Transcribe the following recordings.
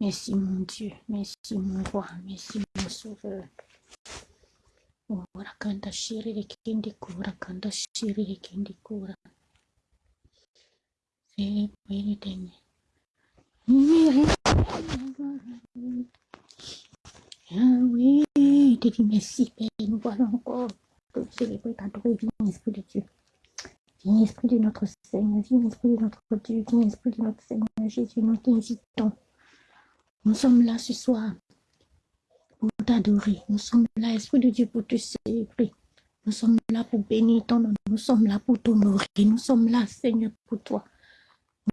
Merci mon Dieu, merci mon roi, merci mon sauveur. Ora kanda shiri de kindi kura, kanda shiri de kindi kura. C'est le dernier. Ah oui, te dis merci, Père, nous voilà encore te célébrer, t'adorer, viens, Esprit de Dieu. Viens, Esprit de notre Seigneur, viens, Esprit de notre Dieu, viens, Esprit de notre Seigneur Jésus, nous t'invitons. Nous sommes là ce soir pour t'adorer. Nous sommes là, Esprit de Dieu, pour te célébrer. Nous sommes là pour bénir ton nom. Nous sommes là pour t'honorer. Nous sommes là, Seigneur, pour toi.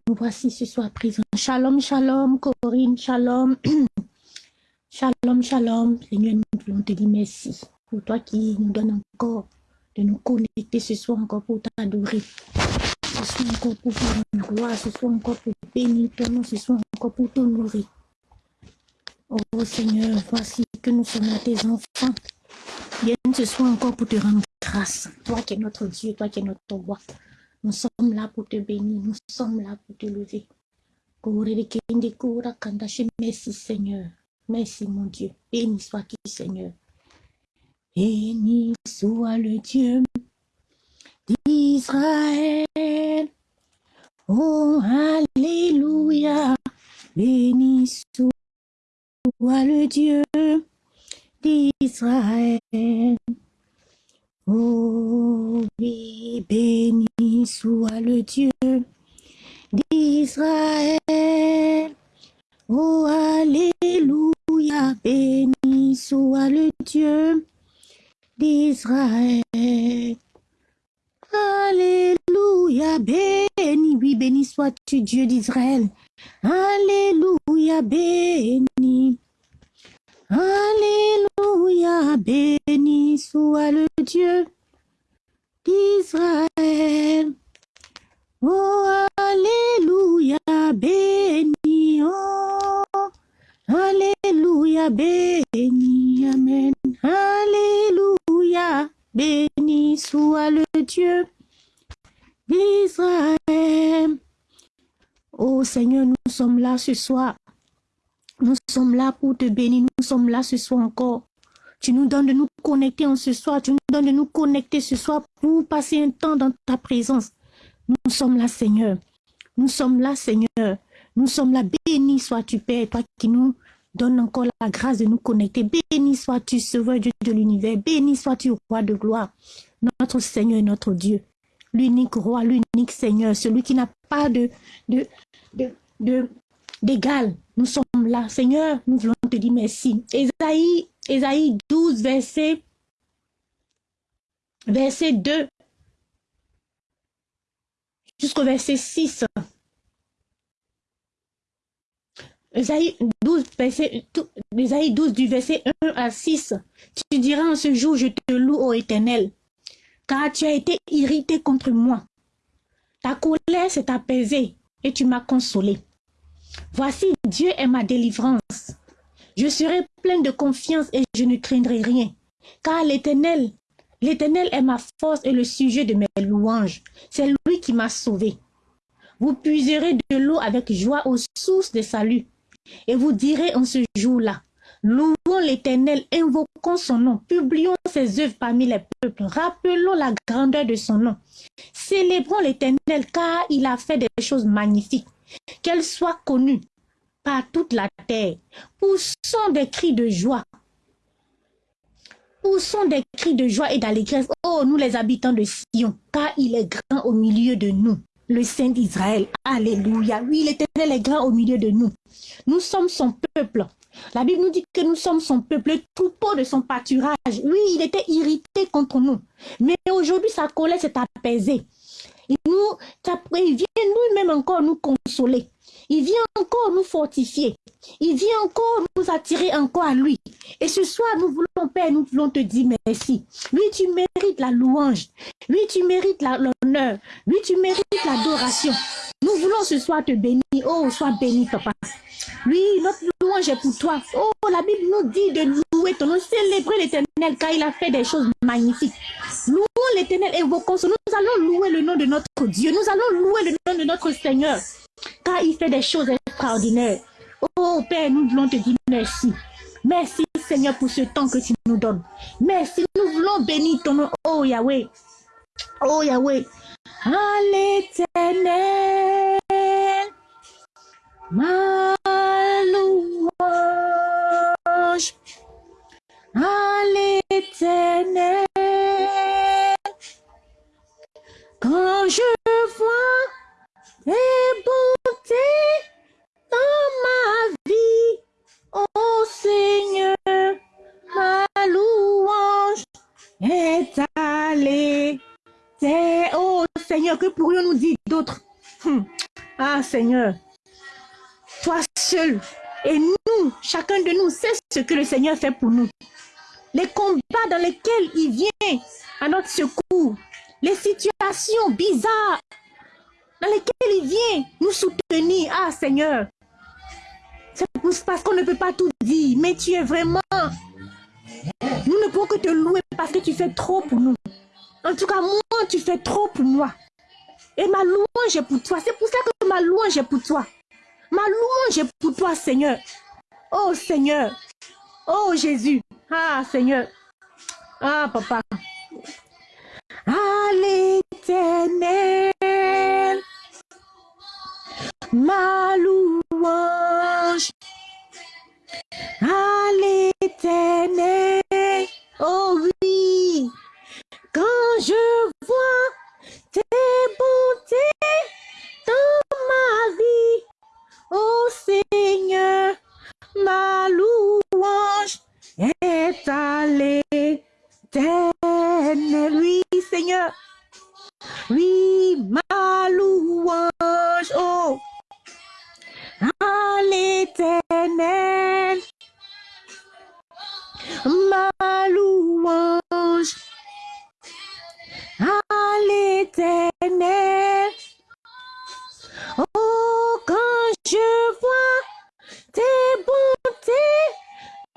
Nous voici ce soir présents. Shalom, shalom, Corinne, shalom. shalom, shalom. Seigneur, nous voulons te dire merci pour toi qui nous donne encore de nous connecter ce soir encore pour t'adorer. Ce soir encore pour faire une gloire. Ce soir encore pour bénir ton nom. Ce soir encore pour t'honorer. Oh Seigneur, voici que nous sommes tes enfants. Viens ce soir encore pour te rendre grâce. Toi qui es notre Dieu, toi qui es notre roi. Nous sommes là pour te bénir, nous sommes là pour te lever. Merci Seigneur. Merci mon Dieu. Béni soit-tu Seigneur. Béni soit le Dieu d'Israël. Oh, Alléluia. Béni soit le Dieu d'Israël. Oh béni soit le Dieu d'Israël. Oh Alléluia, béni soit le Dieu d'Israël. Alléluia, béni, oui, béni sois-tu Dieu d'Israël. Alléluia, béni. Alléluia, béni soit le Dieu d'Israël. Oh, Alléluia, béni. Oh, Alléluia, béni. Amen. Alléluia, béni soit le Dieu d'Israël. Oh Seigneur, nous sommes là ce soir nous sommes là pour te bénir. Nous sommes là ce soir encore. Tu nous donnes de nous connecter en ce soir. Tu nous donnes de nous connecter ce soir pour passer un temps dans ta présence. Nous sommes là, Seigneur. Nous sommes là, Seigneur. Nous sommes là. Béni sois-tu, Père, toi qui nous donnes encore la grâce de nous connecter. Béni sois-tu, Sauveur Dieu de l'univers. Béni sois-tu, Roi de gloire. Notre Seigneur et notre Dieu. L'unique Roi, l'unique Seigneur. Celui qui n'a pas d'égal. Nous sommes là. Seigneur, nous voulons te dire merci. Esaïe, Esaïe 12, verset, verset 2 jusqu'au verset 6. Esaïe 12, verset, 12 du verset 1 à 6. Tu diras en ce jour, je te loue, ô éternel, car tu as été irrité contre moi. Ta colère s'est apaisée et tu m'as consolé. Voici, Dieu est ma délivrance. Je serai plein de confiance et je ne craindrai rien. Car l'Éternel, l'Éternel est ma force et le sujet de mes louanges. C'est lui qui m'a sauvé. Vous puiserez de l'eau avec joie aux sources de salut. Et vous direz en ce jour-là, louons l'Éternel, invoquons son nom, publions ses œuvres parmi les peuples, rappelons la grandeur de son nom. Célébrons l'Éternel car il a fait des choses magnifiques qu'elle soit connue par toute la terre. Poussons des cris de joie. Poussons des cris de joie et d'allégresse. Oh, nous les habitants de Sion, car il est grand au milieu de nous. Le Saint d'Israël. Alléluia. Oui, l'Éternel est grand au milieu de nous. Nous sommes son peuple. La Bible nous dit que nous sommes son peuple, le troupeau de son pâturage. Oui, il était irrité contre nous. Mais aujourd'hui, sa colère s'est apaisée. Il, il vient nous-mêmes encore nous consoler. Il vient encore nous fortifier. Il vient encore nous attirer encore à lui. Et ce soir, nous voulons, Père, nous voulons te dire merci. Lui, tu mérites la louange. Lui, tu mérites l'honneur. Lui, tu mérites l'adoration. Nous voulons ce soir te bénir. Oh, sois béni, papa. Oui, notre louange est pour toi. Oh, la Bible nous dit de louer ton nom, célébrer l'éternel car il a fait des choses magnifiques. Louons l'éternel, évoquons Nous allons louer le nom de notre Dieu. Nous allons louer le nom de notre Seigneur car il fait des choses extraordinaires. Oh Père, nous voulons te dire merci. Merci Seigneur pour ce temps que tu nous donnes. Merci, nous voulons bénir ton nom. Oh Yahweh. Oh Yahweh. À l'éternel. Ma louange. À l'éternel. Quand je vois tes bontés dans ma vie, oh Seigneur, ma louange est allée. Oh Seigneur, que pourrions-nous dire d'autre? Hmm. Ah Seigneur, toi seul et nous, chacun de nous, sait ce que le Seigneur fait pour nous. Les combats dans lesquels il vient à notre secours, les situations bizarres dans lesquelles il vient nous soutenir. Ah Seigneur, c'est parce qu'on ne peut pas tout dire, mais tu es vraiment... Nous ne pouvons que te louer parce que tu fais trop pour nous. En tout cas, moi, tu fais trop pour moi. Et ma louange est pour toi. C'est pour ça que ma louange est pour toi. Ma louange est pour toi, Seigneur. Oh Seigneur. Oh Jésus. Ah Seigneur. Ah papa à l'éternel. Ma louange à l'éternel. Je vois tes bontés dans ma vie, oh Seigneur, ma louange est à l'éternel. Oui, Seigneur. Oui, ma louange, oh, à l'éternel. Ma louange Oh, quand je vois tes bontés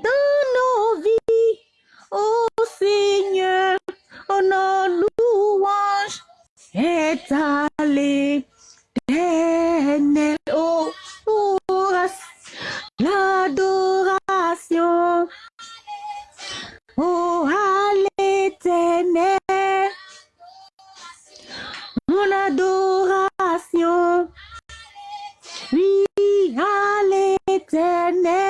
dans nos vies, oh Seigneur, oh nos louanges est allé l'éternel.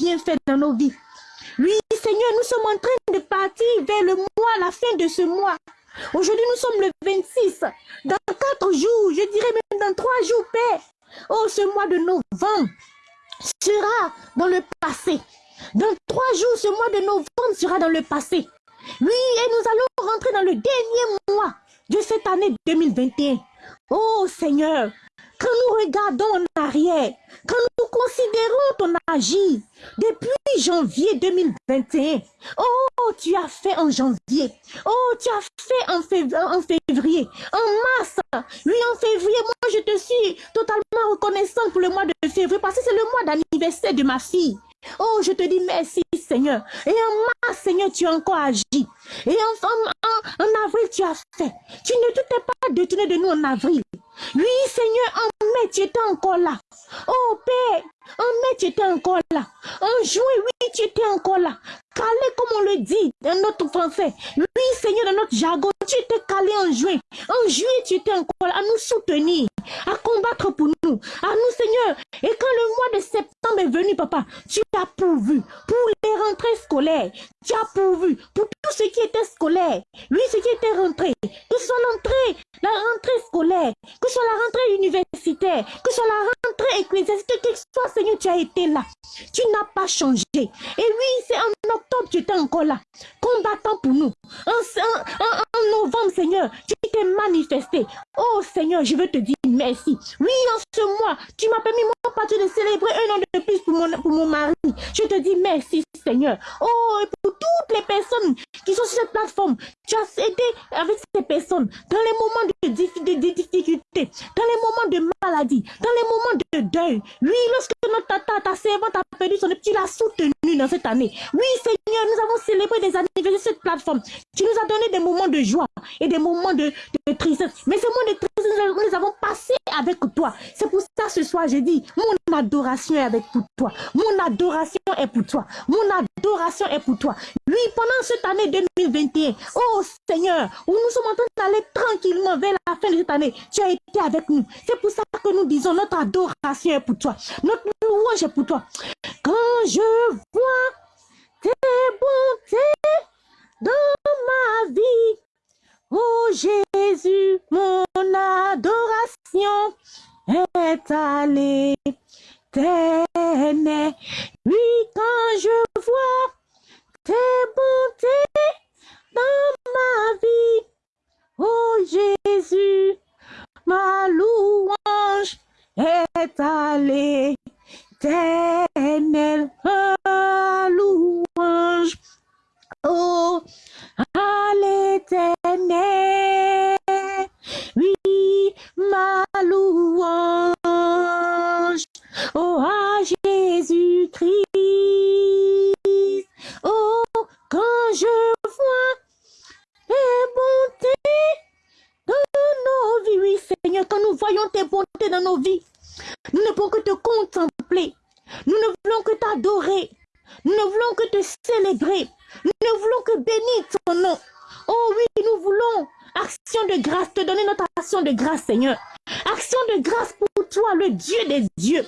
Tes bienfaits dans nos vies. Oui, Seigneur, nous sommes en train de partir vers le mois, la fin de ce mois. Aujourd'hui, nous sommes le 26. Dans quatre jours, je dirais même dans trois jours, Père. Oh, ce mois de novembre sera dans le passé. Dans trois jours, ce mois de novembre sera dans le passé. Oui, et nous allons rentrer dans le dernier mois de cette année 2021. Oh Seigneur, quand nous regardons en arrière, quand nous considérons ton agir depuis janvier 2021, oh, tu as fait en janvier, oh, tu as fait en février, en mars, oui, en février, moi je te suis totalement reconnaissante pour le mois de février parce que c'est le mois d'anniversaire de ma fille. Oh, je te dis merci, Seigneur. Et en mars, Seigneur, tu as encore agi. Et en, en, avril, tu as fait. Tu ne t'es pas détourné de nous en avril. Oui, Seigneur, en mai, tu étais encore là. Oh, Père, en mai, tu étais encore là. En juin, oui, tu étais encore là. Calé, comme on le dit dans notre français. Oui, Seigneur, dans notre jargon, tu étais calé en juin. En juillet, tu étais encore là à nous soutenir, à combattre pour nous, à nous, Seigneur. Et quand le mois de septembre est venu, papa, tu as pourvu pour les rentrées scolaires. Tu as pourvu pour tout ce qui était scolaire. Oui, ce qui était rentré. Que ce soit l'entrée, la rentrée scolaire, que ce soit la rentrée universitaire, que ce soit la rentrée ecclésiastique, que soit, Seigneur, tu as été là. Tu n'as pas changé. Et oui, c'est en octobre, tu étais encore là, combattant pour nous. En, novembre, Seigneur, tu t'es manifesté. Oh Seigneur, je veux te dire merci. Oui, en ce mois, tu m'as permis, mon père, de célébrer un an de plus pour mon, pour mon mari. Je te dis merci, Seigneur. Oh, et pour toutes les personnes qui sont sur cette plateforme, tu as aidé avec ces personnes dans les moments de, de difficulté, dans les moments de maladie, dans les moments de deuil. Oui, lorsque notre tata, ta servante a perdu son tu l'as soutenu dans cette année. Oui, Seigneur, nous avons célébré des anniversaires sur cette plateforme. Tu nous as donné des moments de joie et des moments de, de tristesse. Mais ces moments de tristesse, nous avons passés avec toi. C'est pour ça ce soir, j'ai dit, mon adoration est avec toi. Mon adoration est pour toi. Mon adoration est pour toi. Oui, pendant cette année 2021, oh Seigneur, où nous sommes en train d'aller tranquillement vers la fin de cette année, tu as été avec nous. C'est pour ça que nous disons, notre adoration est pour toi. Notre louange est pour toi. Quand je vois tes bontés dans ma vie, oh Jésus, mon adoration est allée t'aimer. Oui, quand je vois tes bontés dans ma vie, oh Jésus, ma louange est allée t'aimer. Ma louange, oh, à l'éternel. Oui, ma louange. Oh, à Jésus-Christ. Oh, quand je vois tes bontés dans nos vies. Oui, Seigneur, quand nous voyons tes bontés dans nos vies, nous ne pouvons que te contempler. Nous ne voulons que t'adorer. Nous ne voulons que te célébrer. Nous ne voulons que bénir ton nom. Oh oui, nous voulons action de grâce, te donner notre action de grâce, Seigneur. Action de grâce pour toi, le Dieu des dieux.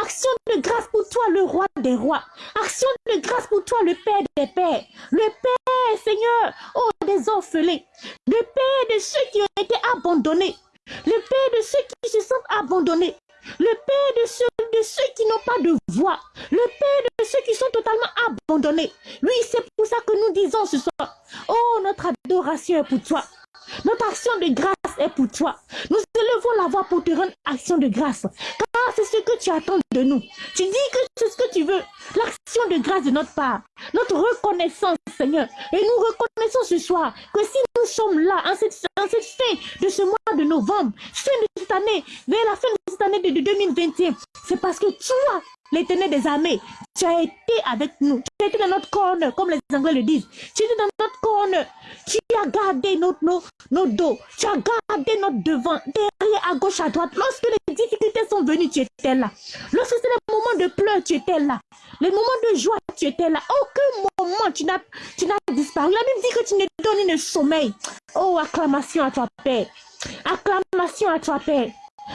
Action de grâce pour toi, le roi des rois. Action de grâce pour toi, le Père des pères. Le Père, Seigneur, oh, des orphelins. Le Père de ceux qui ont été abandonnés. Le Père de ceux qui se sentent abandonnés. Le Père de ceux, de ceux qui n'ont pas de voix. Le Père de ceux qui sont totalement abandonnés. Oui, c'est pour ça que nous disons ce soir, oh, notre adoration est pour toi. Notre action de grâce est pour toi. Nous élevons la voix pour te rendre action de grâce. Car c'est ce que tu attends de nous. Tu dis que c'est ce que tu veux. L'action de grâce de notre part. Notre reconnaissance, Seigneur. Et nous reconnaissons ce soir que si nous sommes là, en cette, en cette fin de ce mois de novembre, fin de cette année, vers la fin de cette année de 2021, c'est parce que toi, l'éternel des armées, tu as été avec nous. Tu as été dans notre corner, comme les Anglais le disent. Tu étais dans notre corner. Tu as gardé notre, nos, nos dos. Tu as gardé notre devant, derrière, à gauche, à droite. Lorsque les difficultés sont venues, tu étais là. Lorsque c'est les moments de pleurs, tu étais là. Les moments de joie, tu étais là. Aucun moment, tu n'as, disparu. La Bible dit que tu ne donnes le sommeil. Oh, acclamation à toi, Père. Acclamation à toi, Père.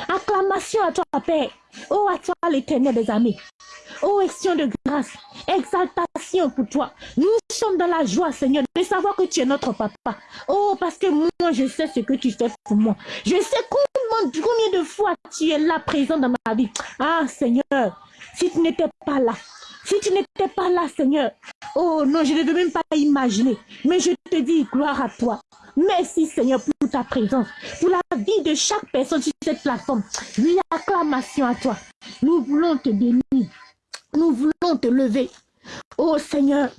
Acclamation à toi, Père. Oh, à toi, l'éternel des amis. Oh, action de grâce, exaltation pour toi. Nous sommes dans la joie, Seigneur, de savoir que tu es notre papa. Oh, parce que moi, je sais ce que tu fais pour moi. Je sais combien, combien de fois tu es là présent dans ma vie. Ah, Seigneur, si tu n'étais pas là, si tu n'étais pas là, Seigneur, oh non, je ne veux même pas imaginer. Mais je te dis, gloire à toi. Merci, Seigneur, pour ta présence, pour la vie de chaque personne sur cette plateforme. Oui, acclamation à toi. Nous voulons te bénir. Nous voulons te lever. Oh Seigneur,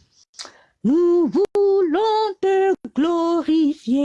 nous voulons te glorifier.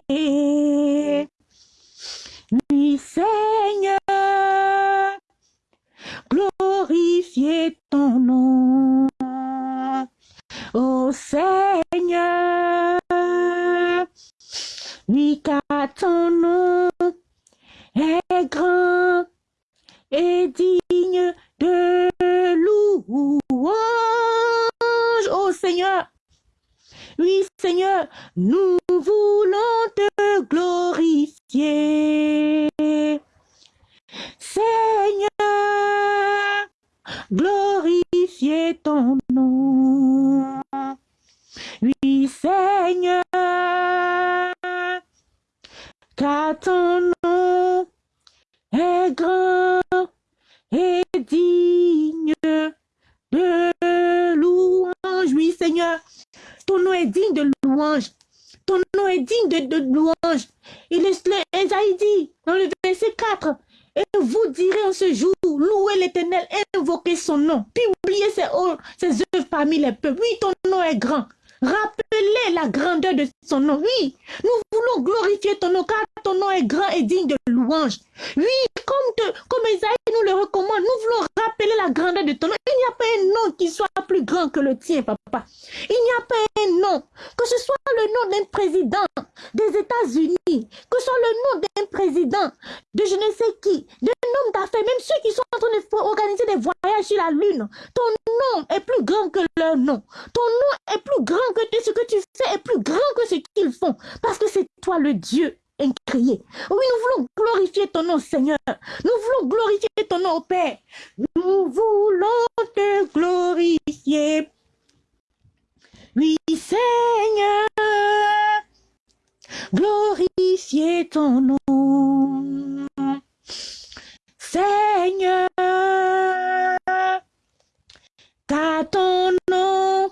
Glorifier ton nom. Seigneur, car ton nom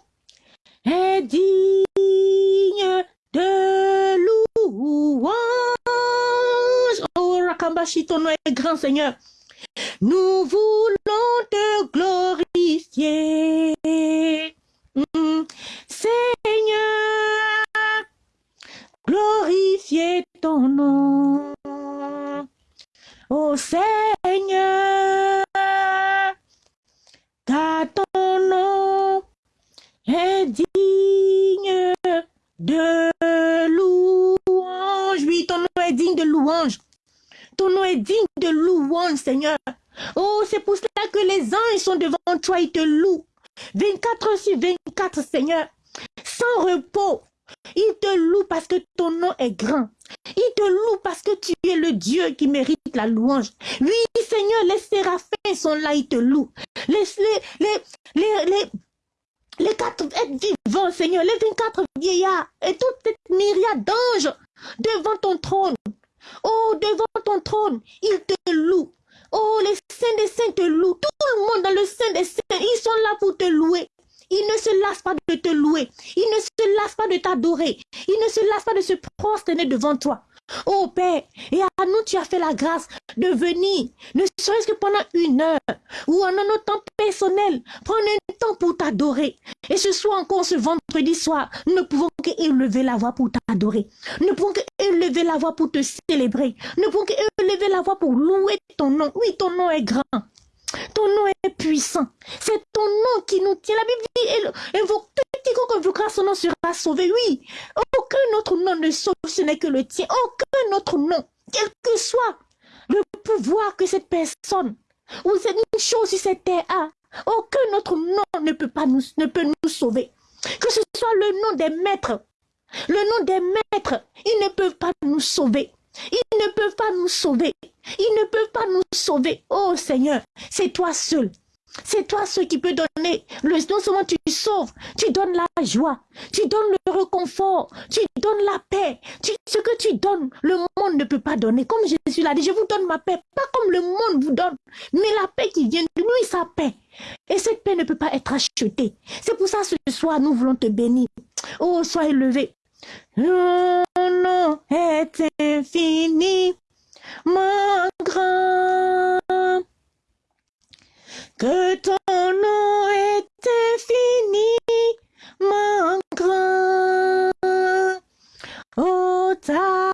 est digne de louange. Oh, Rakambashi, ton nom est grand, Seigneur. Nous voulons te glorifier. Mm. Seigneur, glorifier ton nom. Oh Seigneur, car ton nom est digne de louange. Oui, ton nom est digne de louange. Ton nom est digne de louange, Seigneur. Oh, c'est pour cela que les anges sont devant toi, ils te louent. 24 heures sur 24, Seigneur, sans repos. Il te loue parce que ton nom est grand. Il te loue parce que tu es le Dieu qui mérite la louange. Oui, Seigneur, les séraphins sont là, ils te louent. Les, les, les, les, les, quatre êtres vivants, Seigneur, les 24 vieillards et toute cette myriade d'anges devant ton trône. Oh, devant ton trône, ils te louent. Oh, les saints des saints te louent. Tout le monde dans le sein des saints, ils sont là pour te louer. Ils ne se lassent pas de te louer. Ils ne se lassent pas de t'adorer. Ils ne se lassent pas de se prosterner toi. Oh Père, et à nous tu as fait la grâce de venir, ne serait-ce que pendant une heure, ou en un temps personnel, prendre un temps pour t'adorer. Et ce soir encore, ce vendredi soir, nous ne pouvons que élever la voix pour t'adorer. Nous ne pouvons que élever la voix pour te célébrer. Nous ne pouvons que élever la voix pour louer ton nom. Oui, ton nom est grand. Ton nom est puissant. C'est ton nom qui nous tient. La Bible dit, invoque, quiconque invoquera son nom sera sauvé. Oui, aucun autre nom ne sauve, ce n'est que le tien. Aucun autre nom, quel que soit le pouvoir que cette personne ou cette chose sur cette terre a, aucun autre nom ne peut, pas nous, ne peut nous sauver. Que ce soit le nom des maîtres, le nom des maîtres, ils ne peuvent pas nous sauver. Ils ne peuvent pas nous sauver. Ils ne peuvent pas nous sauver. Oh Seigneur, c'est toi seul. C'est toi seul qui peut donner. Non seulement tu sauves, tu donnes la joie, tu donnes le réconfort, tu donnes la paix. ce que tu donnes, le monde ne peut pas donner. Comme Jésus l'a dit, je vous donne ma paix, pas comme le monde vous donne, mais la paix qui vient de lui, sa paix. Et cette paix ne peut pas être achetée. C'est pour ça ce soir, nous voulons te bénir. Oh, sois élevé. Mon nom est infini, mon grand. Que ton nom est mon grand. Oh, ta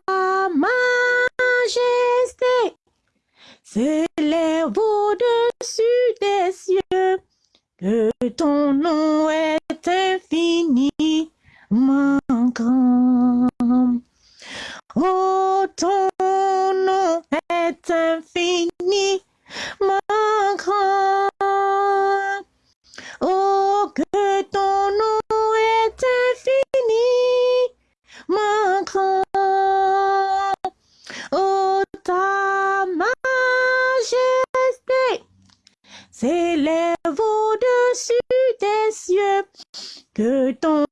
majesté s'élève au-dessus des cieux. Que ton nom est mon grand. Oh, ton nom est infini, que ton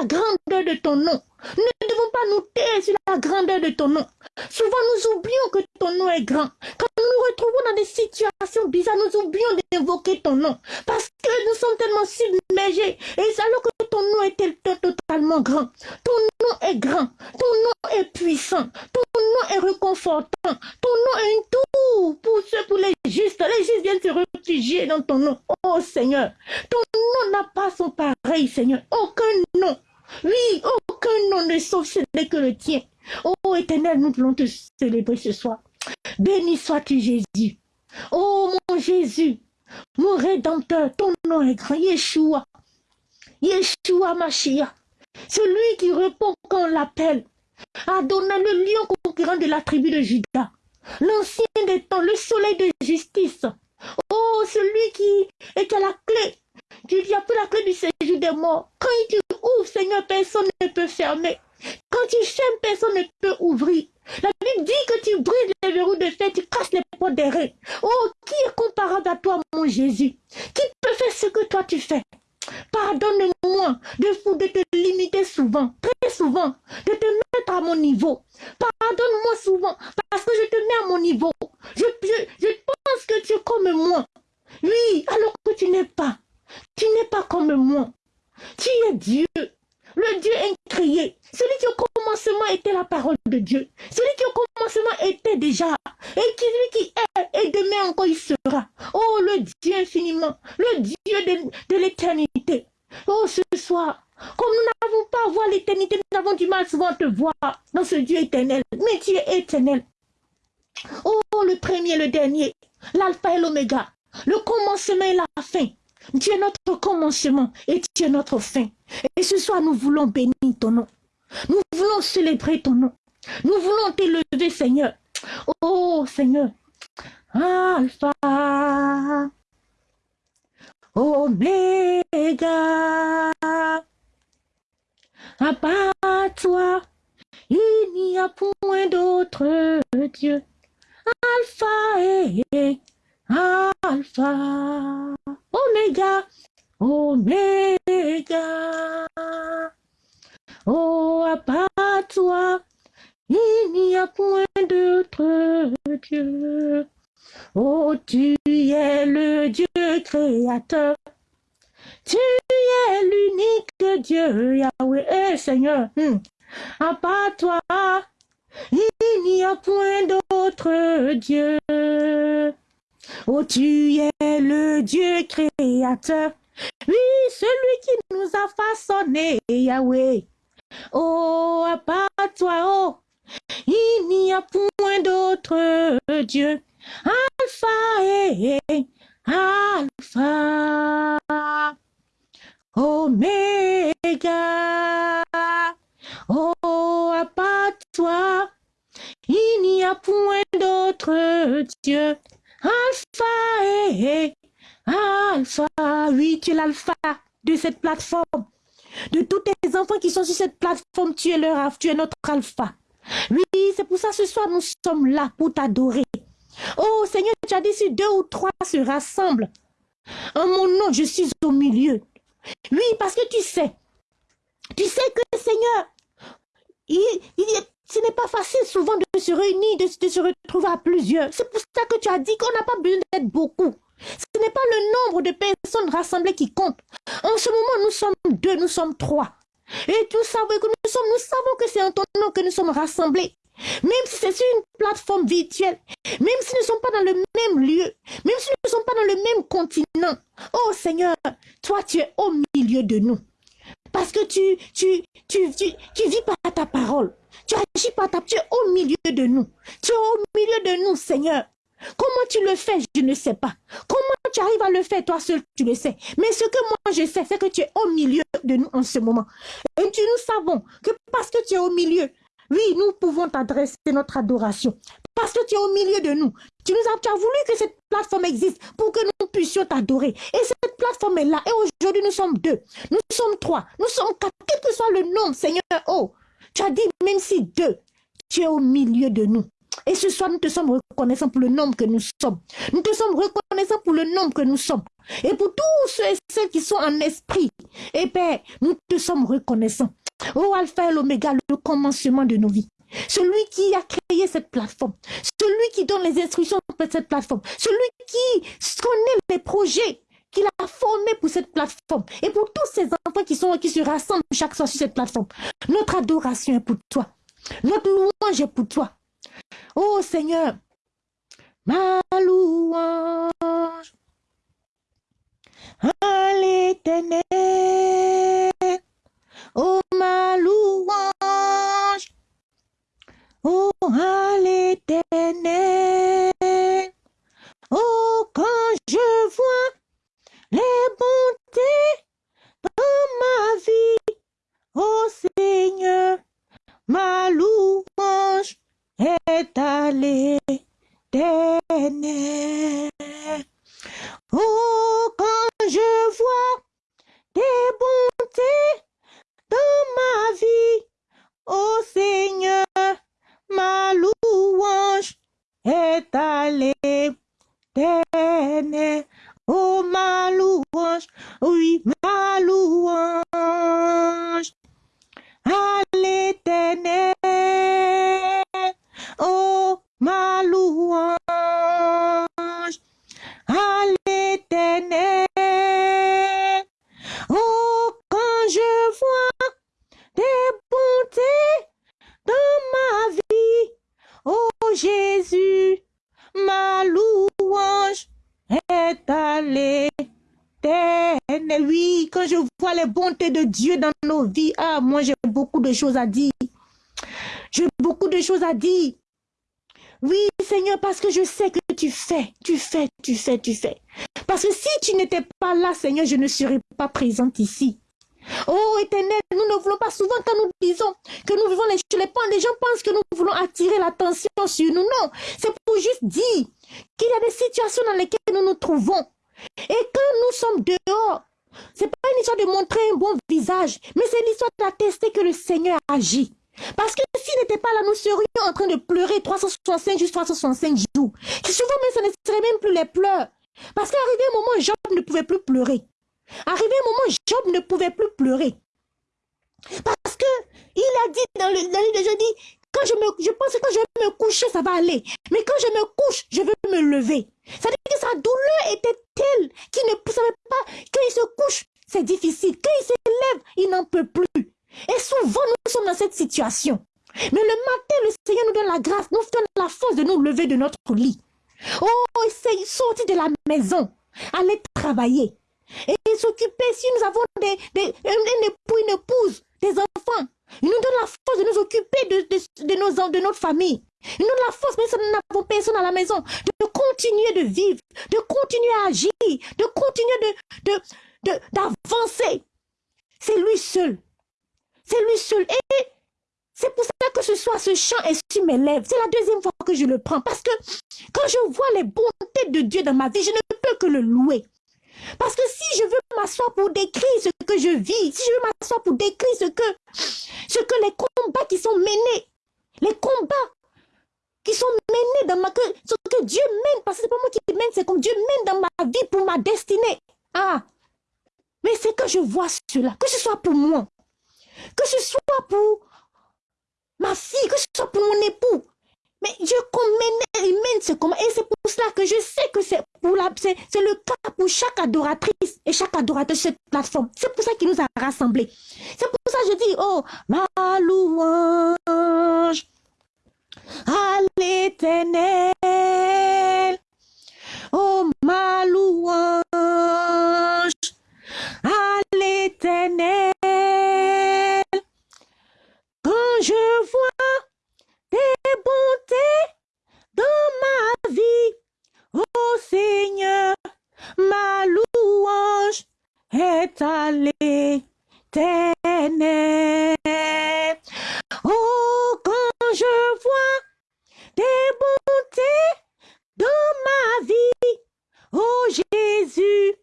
la grandeur de ton nom. Nous ne devons pas nous taire sur la grandeur de ton nom. Souvent, nous oublions que ton nom est grand. Quand nous nous retrouvons dans des situations bizarres, nous oublions d'invoquer ton nom. Parce que nous sommes tellement submergés. Et alors que ton nom est totalement grand. Ton nom est grand. Ton nom est puissant. Ton nom est réconfortant. Ton nom est un tout pour ceux, pour les justes. Les justes viennent se réfugier dans ton nom. Oh Seigneur, ton nom n'a pas son pareil, Seigneur. Aucun nom oui, aucun nom ne sauve ce n'est que le tien. Oh éternel, nous voulons te célébrer ce soir. Béni sois-tu Jésus. Oh mon Jésus, mon Rédempteur, ton nom est grand. Yeshua. Yeshua Mashiach. Celui qui répond quand on l'appelle. Adonai, le lion conquérant de la tribu de Judas. L'ancien des temps, le soleil de justice. Oh, celui qui est à la clé tu a plus la clé du séjour des morts. Quand Seigneur, personne ne peut fermer. Quand tu fermes, personne ne peut ouvrir. La Bible dit que tu brises les verrous de fer, tu casses les portes des reins. Oh, qui est comparable à toi, mon Jésus? Qui peut faire ce que toi tu fais? Pardonne-moi de, te limiter souvent, très souvent, de te mettre à mon niveau. Pardonne-moi souvent, parce que je te mets à mon niveau. Je pense que tu es comme moi. Oui, alors que tu n'es pas. Tu n'es pas comme moi. Tu es Dieu? le Dieu incréé, celui qui au commencement était la parole de Dieu, celui qui au commencement était déjà, et celui qui est, et demain encore il sera. Oh, le Dieu infiniment, le Dieu de, de l'éternité. Oh, ce soir, comme nous n'avons pas à voir l'éternité, nous avons du mal souvent à te voir dans ce Dieu éternel. Mais tu es éternel. Oh, le premier, le dernier, l'alpha et l'oméga, le commencement et la fin. Tu es notre commencement et tu es notre fin. Et ce soir, nous voulons bénir ton nom. Nous voulons célébrer ton nom. Nous voulons t'élever, Seigneur. Oh, Seigneur. Alpha. Oméga. À part toi, il n'y a point d'autre Dieu. Alpha et Alpha, Omega, Omega. Oh, à part toi, il n'y a point d'autre Dieu. Oh, tu es le Dieu créateur. Tu es l'unique Dieu, Yahweh, eh, Seigneur. Hmm. À part toi, il n'y a point d'autre Dieu. Oh, tu es le Dieu créateur. Oui, celui qui nous a façonné, Yahweh. Oh, à part toi, oh, il n'y a point d'autre Dieu. Alpha et Alpha. Oméga. Oh, à part toi, il n'y a point d'autre Dieu. Alpha et Alpha. Oui, tu es l'alpha de cette plateforme. De tous tes enfants qui sont sur cette plateforme, tu es leur tu es notre alpha. Oui, c'est pour ça ce soir nous sommes là pour t'adorer. Oh Seigneur, tu as dit si deux ou trois se rassemblent. En mon nom, je suis au milieu. Oui, parce que tu sais, tu sais que Seigneur, ce n'est pas facile souvent de se réunir, de, se retrouver à plusieurs. C'est pour ça que tu as dit qu'on n'a pas besoin d'être beaucoup. Ce n'est pas le nombre de personnes rassemblées qui compte. En ce moment, nous sommes deux, nous sommes trois. Et tu savais que nous sommes, nous savons que c'est en ton nom que nous sommes rassemblés. Même si c'est sur une plateforme virtuelle, même si nous ne sommes pas dans le même lieu, même si nous ne sommes pas dans le même continent. Oh Seigneur, toi tu es au milieu de nous. Parce que tu, vis par ta parole. Tu agis par ta... Tu es au milieu de nous. Tu es au milieu de nous, Seigneur. Comment tu le fais, je ne sais pas. Comment tu arrives à le faire, toi seul, tu le sais. Mais ce que moi je sais, c'est que tu es au milieu de nous en ce moment. Et nous savons que parce que tu es au milieu, oui, nous pouvons t'adresser notre adoration. Parce que tu es au milieu de nous. Tu nous tu as voulu que cette plateforme existe pour que nous puissions t'adorer. Et cette plateforme est là. Et aujourd'hui, nous sommes deux. Nous sommes trois. Nous sommes quatre. Quel que soit le nombre, Seigneur. Oh, tu as dit, même si deux, tu es au milieu de nous. Et ce soir, nous te sommes reconnaissants pour le nombre que nous sommes. Nous te sommes reconnaissants pour le nombre que nous sommes. Et pour tous ceux et celles qui sont en esprit. Et Père, nous te sommes reconnaissants. Oh Alpha et l'Oméga, le commencement de nos vies. Celui qui a créé cette plateforme. Celui qui donne les instructions pour cette plateforme. Celui qui connaît les projets qu'il a formés pour cette plateforme. Et pour tous ces enfants qui, sont, qui se rassemblent chaque soir sur cette plateforme. Notre adoration est pour toi. Notre louange est pour toi. Oh Seigneur, ma louange à l'éternel. Oh ma louange, oh à l'éternel. Oh quand je vois les bontés dans ma vie, oh Seigneur, ma louange est choses à dire. J'ai beaucoup de choses à dire. Oui, Seigneur, parce que je sais que tu fais, tu fais, tu fais, tu fais. Parce que si tu n'étais pas là, Seigneur, je ne serais pas présente ici. Oh éternel, nous ne voulons pas souvent quand nous disons que nous vivons les, les, les gens pensent que nous voulons attirer l'attention sur nous. Non, c'est pour juste dire qu'il y a des situations dans lesquelles nous nous trouvons. Et quand nous sommes dehors, c'est pas une histoire de montrer un bon visage, mais c'est l'histoire d'attester que le Seigneur agit. Parce que s'il n'était pas là, nous serions en train de pleurer 365 juste 365 jours. Souvent même, ce ne serait même plus les pleurs. Parce qu'arrivé un moment, Job ne pouvait plus pleurer. Arrivé un moment, Job ne pouvait plus pleurer. Parce que il a dit dans le, livre de jeudi, je pense que quand je vais me coucher, ça va aller. Mais quand je me couche, je veux me lever. C'est-à-dire que sa douleur était telle qu'il ne savait pas, quand il se couche, c'est difficile. Quand il se lève, il n'en peut plus. Et souvent, nous sommes dans cette situation. Mais le matin, le Seigneur nous donne la grâce, nous donne la force de nous lever de notre lit. Oh, essaye, sortir de la maison, aller travailler. Et s'occuper, si nous avons des, des, un époux, une épouse, des enfants, il nous donne la force de nous occuper de, de, de, notre famille. Il nous donne la force, même si nous n'avons personne à la maison, de continuer de vivre, de continuer à agir, de continuer d'avancer. C'est lui seul. C'est lui seul. Et c'est pour ça que ce soit ce chant est sur mes lèvres. C'est la deuxième fois que je le prends. Parce que quand je vois les bontés de Dieu dans ma vie, je ne peux que le louer. Parce que si je veux m'asseoir pour décrire ce que je vis, si je veux m'asseoir pour décrire ce que, ce que les combats qui sont menés, les combats qui sont menés dans ma... Que, ce que Dieu mène, parce que c'est pas moi qui mène, c'est comme Dieu mène dans ma vie pour ma destinée. Ah, mais c'est que je vois cela, que ce soit pour moi, que ce soit pour ma fille, que ce soit pour mon époux, mais Dieu mène, il mène ce combat. Et c'est pour cela que je sais que c'est c'est, le cas pour chaque adoratrice et chaque adorateur de cette plateforme. C'est pour ça qu'il nous a rassemblés. C'est pour ça que je dis, oh, ma louange à l'éternel. Oh, ma louange à l'éternel. Quand je vois tes bontés dans ma vie. Oh Seigneur, ma louange est à l'éternel. Oh, quand je vois tes bontés dans ma vie, oh Jésus,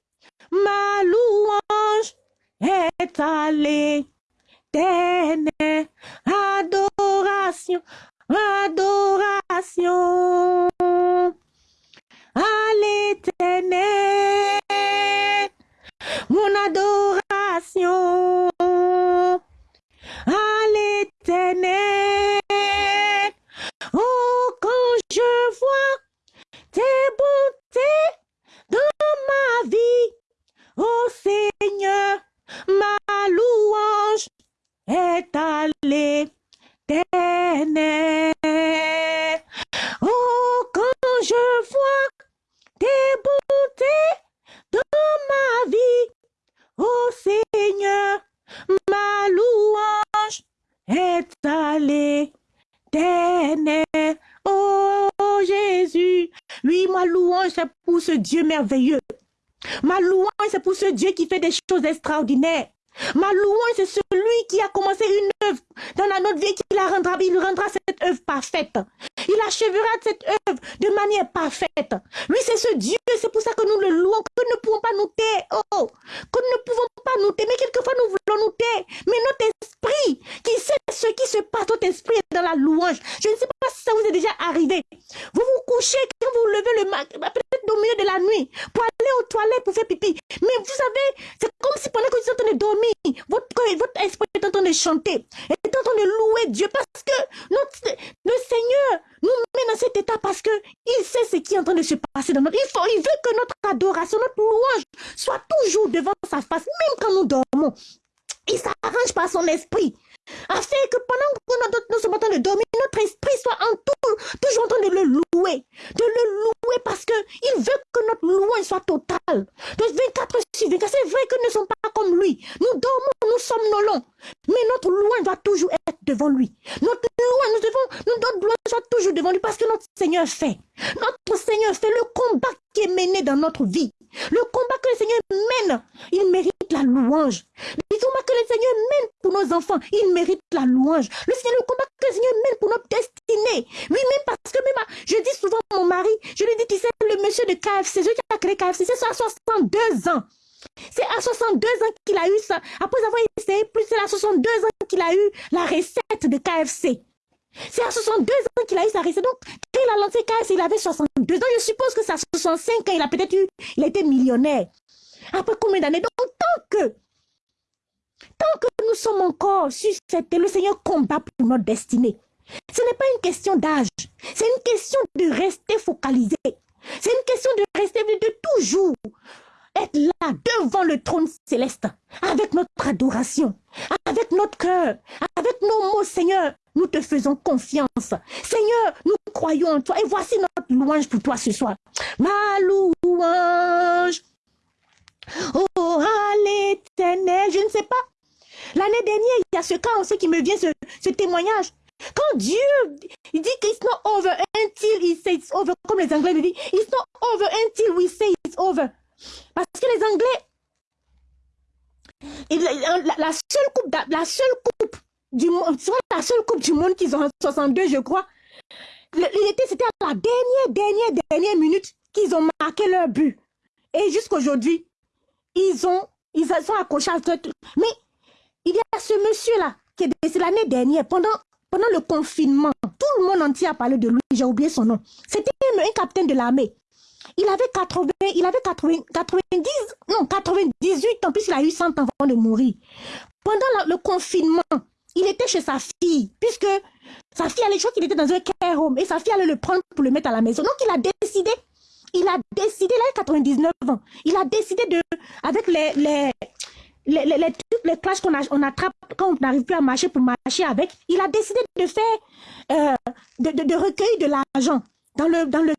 ma louange est à l'éternel. Adoration, adoration à l'éternel, mon adoration à l'éternel. Oh, quand je vois tes bontés dans ma vie, oh Seigneur, ma louange est à l'éternel. Oh, quand je vois tes bontés dans ma vie, oh Seigneur, ma louange est à l'éternel. Oh Jésus, oui, ma louange, c'est pour ce Dieu merveilleux. Ma louange, c'est pour ce Dieu qui fait des choses extraordinaires. Ma louange, c'est celui qui a commencé une œuvre dans la notre vie, qui la rendra, il rendra cette œuvre parfaite. Il achèvera cette œuvre de manière parfaite. Oui, c'est ce Dieu, c'est pour ça que nous le louons, que nous ne pouvons pas nous taire. Oh, que nous ne pouvons pas nous mais quelquefois nous voulons nous taire. Mais notre esprit, qui sait ce qui se passe, notre esprit est dans la louange. Je ne sais pas si ça vous est déjà arrivé. Vous vous couchez, quand vous levez le matin, peut-être au milieu de la nuit, pour aller aux toilettes, pour faire pipi. Mais vous savez, c'est comme si pendant que vous êtes en train de dormir, votre, votre esprit est en train de chanter, est en train de louer Dieu parce que notre, le Seigneur nous met dans cet état parce que il sait ce qui est en train de se passer dans notre il il veut que notre adoration notre louange soit toujours devant sa face même quand nous dormons il s'arrange par son esprit afin que pendant que nous sommes en train de dormir, notre esprit soit en tout, toujours en train de le louer, de le louer parce que il veut que notre louange soit totale. De 24 sur 24, c'est vrai que nous ne sommes pas comme lui. Nous dormons, nous somnolons, mais notre louange doit toujours être devant lui. Notre louange, nous devons, notre louange doit toujours devant lui parce que notre Seigneur fait. Notre Seigneur fait le combat qui est mené dans notre vie. Le combat que le Seigneur mène, il mérite la louange. Le combat que le Seigneur mène pour nos enfants, il mérite la louange. Le Seigneur, le combat que le Seigneur mène pour notre destinée. Oui, même parce que même, je dis souvent à mon mari, je lui dis, tu sais, le monsieur de KFC, celui qui a créé KFC, c'est à 62 ans. C'est à 62 ans qu'il a eu ça. Après avoir essayé plus, c'est à 62 ans qu'il a eu la recette de KFC. C'est à 62 ans qu'il a eu sa recette. Donc, quand il a lancé KFC, il avait 62 ans. Je suppose que c'est à 65 ans, il a peut-être eu, il a été millionnaire. Après combien d'années? Donc, tant que, tant que nous sommes encore sur cette le Seigneur combat pour notre destinée. Ce n'est pas une question d'âge. C'est une question de rester focalisé. C'est une question de rester, de toujours être là devant le trône céleste, avec notre adoration, avec notre cœur, avec nos mots, Seigneur. Nous te faisons confiance. Seigneur, nous croyons en toi. Et voici notre louange pour toi ce soir. Ma louange Oh, à l'éternel, je ne sais pas. L'année dernière, il y a ce cas aussi qui me vient, ce, témoignage. Quand Dieu il dit qu'il not over until he says it's over, comme les Anglais le disent, it's not over until we say it's over. Parce que les Anglais, la, seule coupe, la seule coupe du monde, la seule coupe du monde qu'ils ont en 62, je crois, c'était à la dernière, dernière, dernière minute qu'ils ont marqué leur but. Et jusqu'aujourd'hui, ils ont, ils sont accrochés à tout. Mais il y a ce monsieur-là qui est décédé l'année dernière, pendant, pendant le confinement. Tout le monde entier a parlé de lui, j'ai oublié son nom. C'était un capitaine de l'armée. Il avait 80, il avait 80, 90, non, 98 ans, puisqu'il a eu 100 ans avant de mourir. Pendant le confinement, il était chez sa fille, puisque sa fille allait, je crois qu'il était dans un care home, et sa fille allait le prendre pour le mettre à la maison. Donc il a décidé il a décidé, il a 99 ans, il a décidé de, avec les, les, les, les, les, classes qu'on on attrape quand on n'arrive plus à marcher pour marcher avec, il a décidé de faire, euh, de, de, de, recueillir de l'argent dans le, dans le,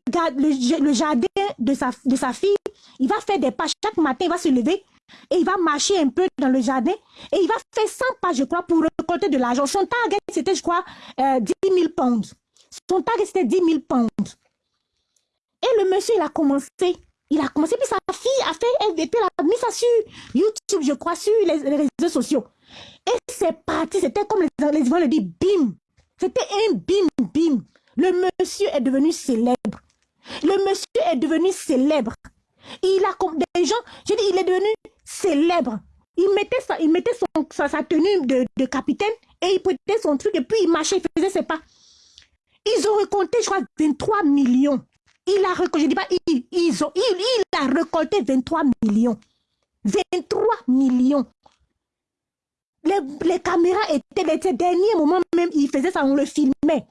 le, jardin de sa, de sa fille. Il va faire des pas chaque matin, il va se lever et il va marcher un peu dans le jardin et il va faire 100 pas, je crois, pour récolter de l'argent. Son target, c'était, je crois, euh, 10 000 pounds. Son target, c'était 10 000 pounds. Et le monsieur, il a commencé. Il a commencé, puis sa fille a fait, elle, a mis ça sur YouTube, je crois, sur les, réseaux sociaux. Et c'est parti, c'était comme les, les le disent, bim. C'était un bim, bim. Le monsieur est devenu célèbre. Le monsieur est devenu célèbre. Il a comme des gens, je dis, il est devenu célèbre. Il mettait, sa, il mettait son, sa, tenue de, capitaine et il prêtait son truc et puis il marchait, il faisait ses pas. Ils ont récolté, je crois, 23 millions. Il a je dis pas, il, ils ont, il, il a récolté 23 millions. 23 millions. Les, caméras étaient, les derniers moments même, il faisait ça, on le filmait.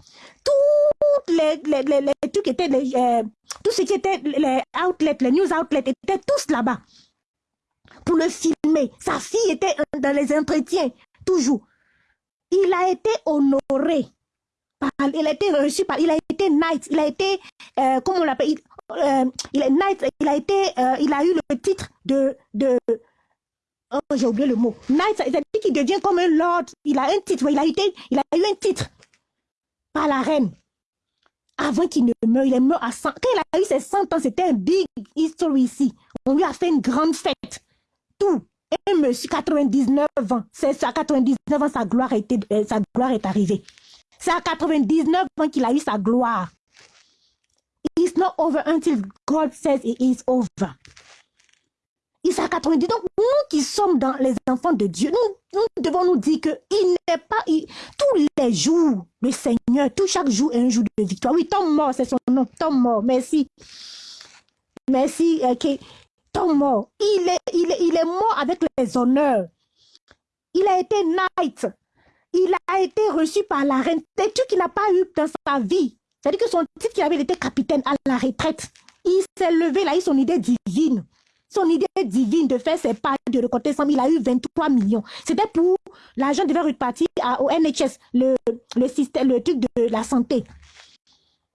Tous les, les, les, trucs étaient, euh, tout ce qui était les outlets, les news outlets étaient tous là-bas pour le filmer. Sa fille était dans les entretiens, toujours. Il a été honoré il a été reçu par, il a été knight, il a été, euh, comment on l'appelle, il, euh, knight, il a été, il a eu le titre de, oh, j'ai oublié le mot, knight, c'est-à-dire qu'il devient comme un lord, il a un titre, il a eu un titre par la reine. Avant qu'il ne meure, il est mort à 100, quand il a eu ses 100 ans, c'était un big history ici. On lui a fait une grande fête. Tout. Et monsieur, 99 ans, c'est à 99 ans, sa gloire, été, sa gloire est arrivée. C'est à 99 ans qu'il a eu sa gloire. It's not over until God says it is over. Il est à 90. Donc, nous qui sommes dans les enfants de Dieu, nous, devons nous dire que il n'est pas, tous les jours, le Seigneur, tout chaque jour est un jour de victoire. Oui, Tom mort, c'est son nom, Tom mort, merci. Merci, ok. Tom mort, il est, il, est, il est mort avec les honneurs. Il a été knight il a été reçu par la reine. C'est tout qu'il n'a pas eu dans sa vie. C'est-à-dire que son titre qu'il avait, il était capitaine à la retraite. Il s'est levé, là, il a eu son idée divine. Son idée divine de faire ses pas, de récolter 100 il a eu 23 millions. C'était pour, l'argent devait repartir au NHS, le, le système, le truc de la santé.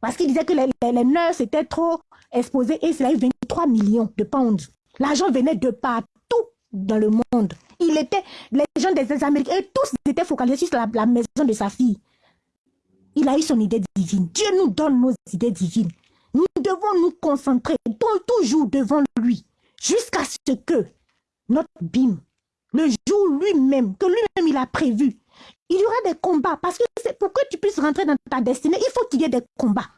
Parce qu'il disait que les, les, nurses étaient trop exposées et il a eu 23 millions de pounds. L'argent venait de partout dans le monde. Il était, les gens des Américains, tous étaient focalisés sur la maison de sa fille. Il a eu son idée divine. Dieu nous donne nos idées divines. Nous devons nous concentrer toujours devant lui jusqu'à ce que notre bim, le jour lui-même, que lui-même il a prévu, il y aura des combats. Parce que pour que tu puisses rentrer dans ta destinée, il faut qu'il y ait des combats.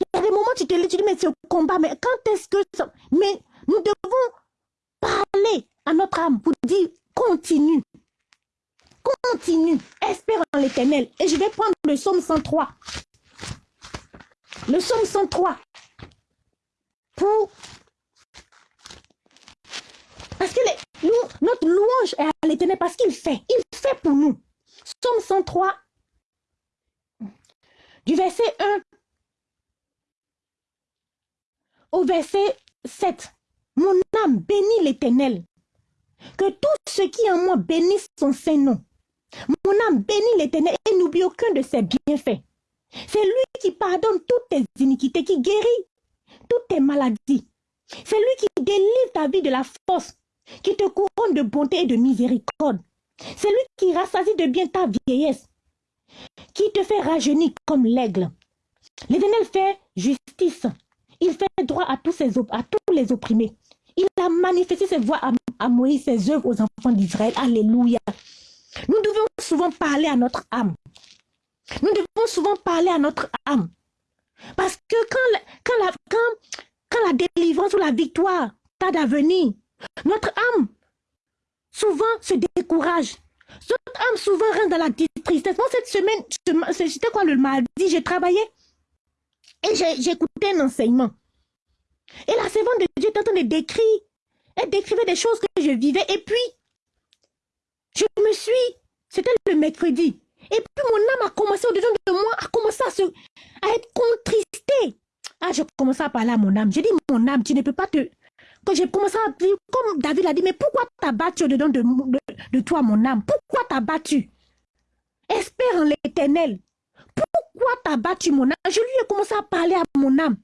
Il y a des moments où tu te dis, mais c'est combat, mais quand est-ce que... Ça... Mais nous devons parler à notre âme pour dire, continue, continue, espère en l'éternel. Et je vais prendre le psaume 103. Le psaume 103. Pour... Parce que les, notre louange est à l'éternel parce qu'il fait. Il fait pour nous. Psaume 103. Du verset 1 au verset 7. Mon âme bénit l'éternel. Que tout ce qui en moi bénisse son Saint-Nom. Mon âme bénit l'éternel et n'oublie aucun de ses bienfaits. C'est lui qui pardonne toutes tes iniquités, qui guérit toutes tes maladies. C'est lui qui délivre ta vie de la force, qui te couronne de bonté et de miséricorde. C'est lui qui rassasie de bien ta vieillesse, qui te fait rajeunir comme l'aigle. L'Éternel fait justice. Il fait droit à tous, les opprimés. Il a manifesté ses voix à, Moïse, ses œuvres aux enfants d'Israël. Alléluia. Nous devons souvent parler à notre âme. Nous devons souvent parler à notre âme. Parce que quand, la, délivrance ou la victoire tarde à venir, notre âme souvent se décourage. Notre âme souvent rentre dans la tristesse. Moi, cette semaine, c'était quoi le mardi, j'ai travaillé et écouté un enseignement. Et la servante de Dieu était en train de décrire. Elle décrivait des choses que je vivais. Et puis, je me suis, c'était le mercredi. Et puis mon âme a commencé au-dedans de moi, à, à être contristée. Ah, je commençais à parler à mon âme. J'ai dit, mon âme, tu ne peux pas te... Quand j'ai commencé à dire, comme David a dit, mais pourquoi t'as battu au-dedans de, de, de, toi, mon âme? Pourquoi t'as battu? Espère en l'éternel. Pourquoi t'as battu mon âme? Je lui ai commencé à parler à mon âme.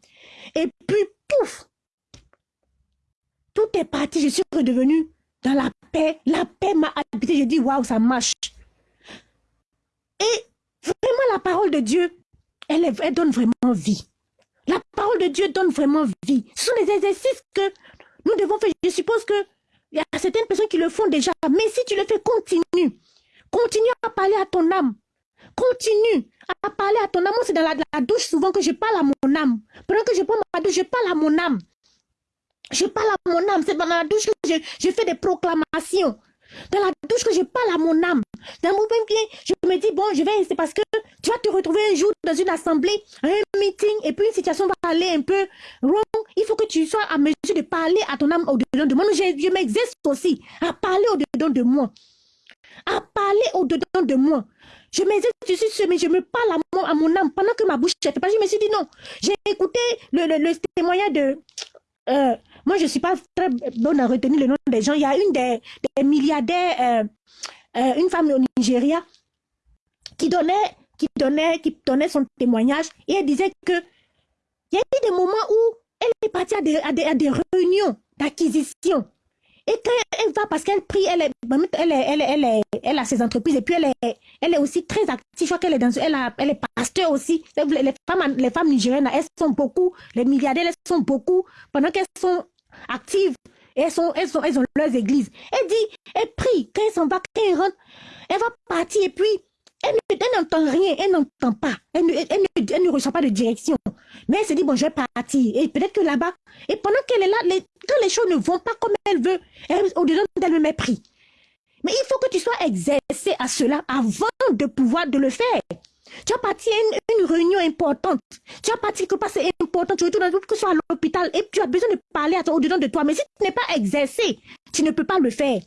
Et puis, pouf Tout est parti. Je suis redevenue dans la paix. La paix m'a habité. Je dis, waouh, ça marche. Et vraiment, la parole de Dieu, elle, elle donne vraiment vie. La parole de Dieu donne vraiment vie. Ce sont des exercices que nous devons faire. Je suppose que il y a certaines personnes qui le font déjà. Mais si tu le fais, continue. Continue à parler à ton âme. Continue à parler à ton âme. c'est dans la, douche souvent que je parle à mon âme. Pendant que je prends ma douche, je parle à mon âme. Je parle à mon âme. C'est dans la douche que je, je fais des proclamations. Dans la douche que je parle à mon âme. Dans mon bien, je me dis, bon, je vais, c'est parce que tu vas te retrouver un jour dans une assemblée, un meeting, et puis une situation va aller un peu wrong. Il faut que tu sois à mesure de parler à ton âme au-dedans de moi. Je, m'exerce aussi à parler au-dedans de moi. À parler au-dedans de moi. Je m'exerce dessus, mais je me parle à mon, à mon âme pendant que ma bouche ne fait pas. Je me suis dit non. J'ai écouté le, le, le témoignage de euh, moi, je ne suis pas très bonne à retenir le nom des gens. Il y a une des, milliardaires, euh, euh, une femme au Nigeria, qui donnait, qui, donnait, qui donnait son témoignage et elle disait que il y a eu des moments où elle est partie à des, à des, à des réunions d'acquisition. Et quand elle va, parce qu'elle prie, elle, est, elle, elle, elle, elle, a ses entreprises et puis elle est, elle est aussi très active. Je crois qu'elle est, dans, elle, elle est pasteur aussi. Les femmes, les femmes nigériennes, elles sont beaucoup, les milliardaires, elles sont beaucoup, pendant qu'elles sont actives, elles, sont, elles, sont, elles ont leurs églises. Elle dit, elle prie, quand elle s'en va, quand elle rentre, elle va partir et puis elle n'entend rien, elle n'entend pas, elle ne, elle, elle ne, reçoit pas de direction. Mais elle se dit, bon, je vais partir. Et peut-être que là-bas, et pendant qu'elle est là, les, quand les choses ne vont pas comme elle veut, au-dedans d'elle me mépris. Mais il faut que tu sois exercé à cela avant de pouvoir de le faire. Tu as parti à une, réunion importante. Tu as parti quelque part, c'est important. Tu retournes que ce soit à l'hôpital et tu as besoin de parler au-dedans de toi. Mais si tu n'es pas exercé, tu ne peux pas le faire.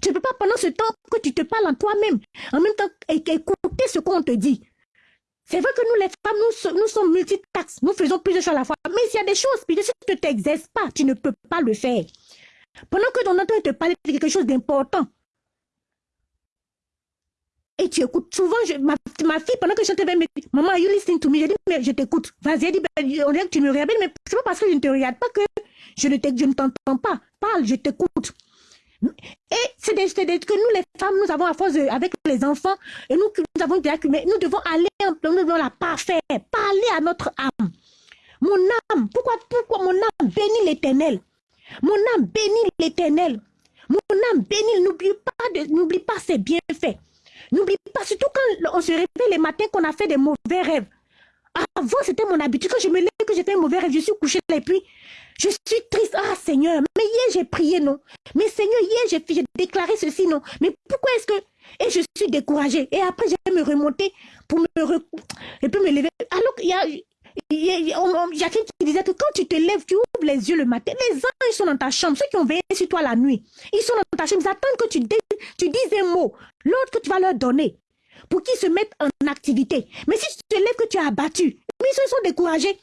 Tu ne peux pas pendant ce temps que tu te parles en toi-même, en même temps écouter ce qu'on te dit. C'est vrai que nous, les femmes, nous, nous sommes multitaxes. Nous faisons plusieurs choses à la fois. Mais s'il y a des choses, puis si tu ne t'exerces pas, tu ne peux pas le faire. Pendant que ton entend te parler de quelque chose d'important, et tu écoutes. Souvent, ma, ma, fille, pendant que je chantais, me dit, maman, you listening to me? Je dis, mais je t'écoute. Vas-y, elle dit, ben, on dirait que tu me regardes, mais c'est pas parce que je ne te regarde pas que je ne t'entends pas. Parle, je t'écoute. Et c'est que nous, les femmes, nous avons à force avec les enfants, et nous, nous avons mais nous devons aller nous devons la parfaire, parler à notre âme. Mon âme, pourquoi, pourquoi mon âme bénit l'éternel? Mon âme bénit l'éternel. Mon âme bénit, n'oublie pas, pas ses bienfaits. N'oublie pas, surtout quand on se réveille les matins qu'on a fait des mauvais rêves. Avant, c'était mon habitude. Quand je me lève, que j'ai fait un mauvais rêve, je suis couché et puis je suis triste. Ah, Seigneur, mais hier j'ai prié, non. Mais Seigneur, hier j'ai déclaré ceci, non. Mais pourquoi est-ce que... Et je suis découragée. Et après, je vais me remonter pour me... Et puis me lever. Alors qu'il y a... Il y a quelqu'un qui disait que quand tu te lèves, tu ouvres les yeux le matin, les anges sont dans ta chambre, ceux qui ont veillé sur toi la nuit, ils sont dans ta chambre, ils attendent que tu, tu dises un mot, l'autre que tu vas leur donner, pour qu'ils se mettent en activité. Mais si tu te lèves que tu as abattu, ils sont découragés.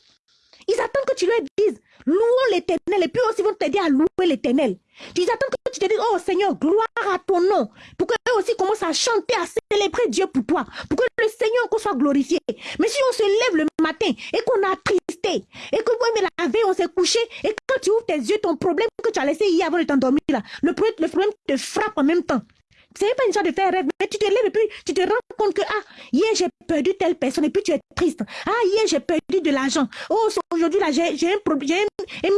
Ils attendent que tu leur dises, louons l'éternel, et puis aussi vont t'aider à louer l'éternel. Ils attendent que tu te dises, oh Seigneur, gloire à ton nom, pour qu'eux aussi commencent à chanter, à célébrer Dieu pour toi, pour que le Seigneur soit glorifié. Mais si on se lève le matin et qu'on a tristé, et que mais la veille on s'est couché, et quand tu ouvres tes yeux, ton problème que tu as laissé hier avant de t'endormir, le, le problème te frappe en même temps. Ce n'est pas une chose de faire rêve, mais tu te lèves et puis tu te rends compte que, ah, hier j'ai perdu telle personne et puis tu es triste. Ah, hier j'ai perdu de l'argent. Oh, aujourd'hui là, j'ai un problème,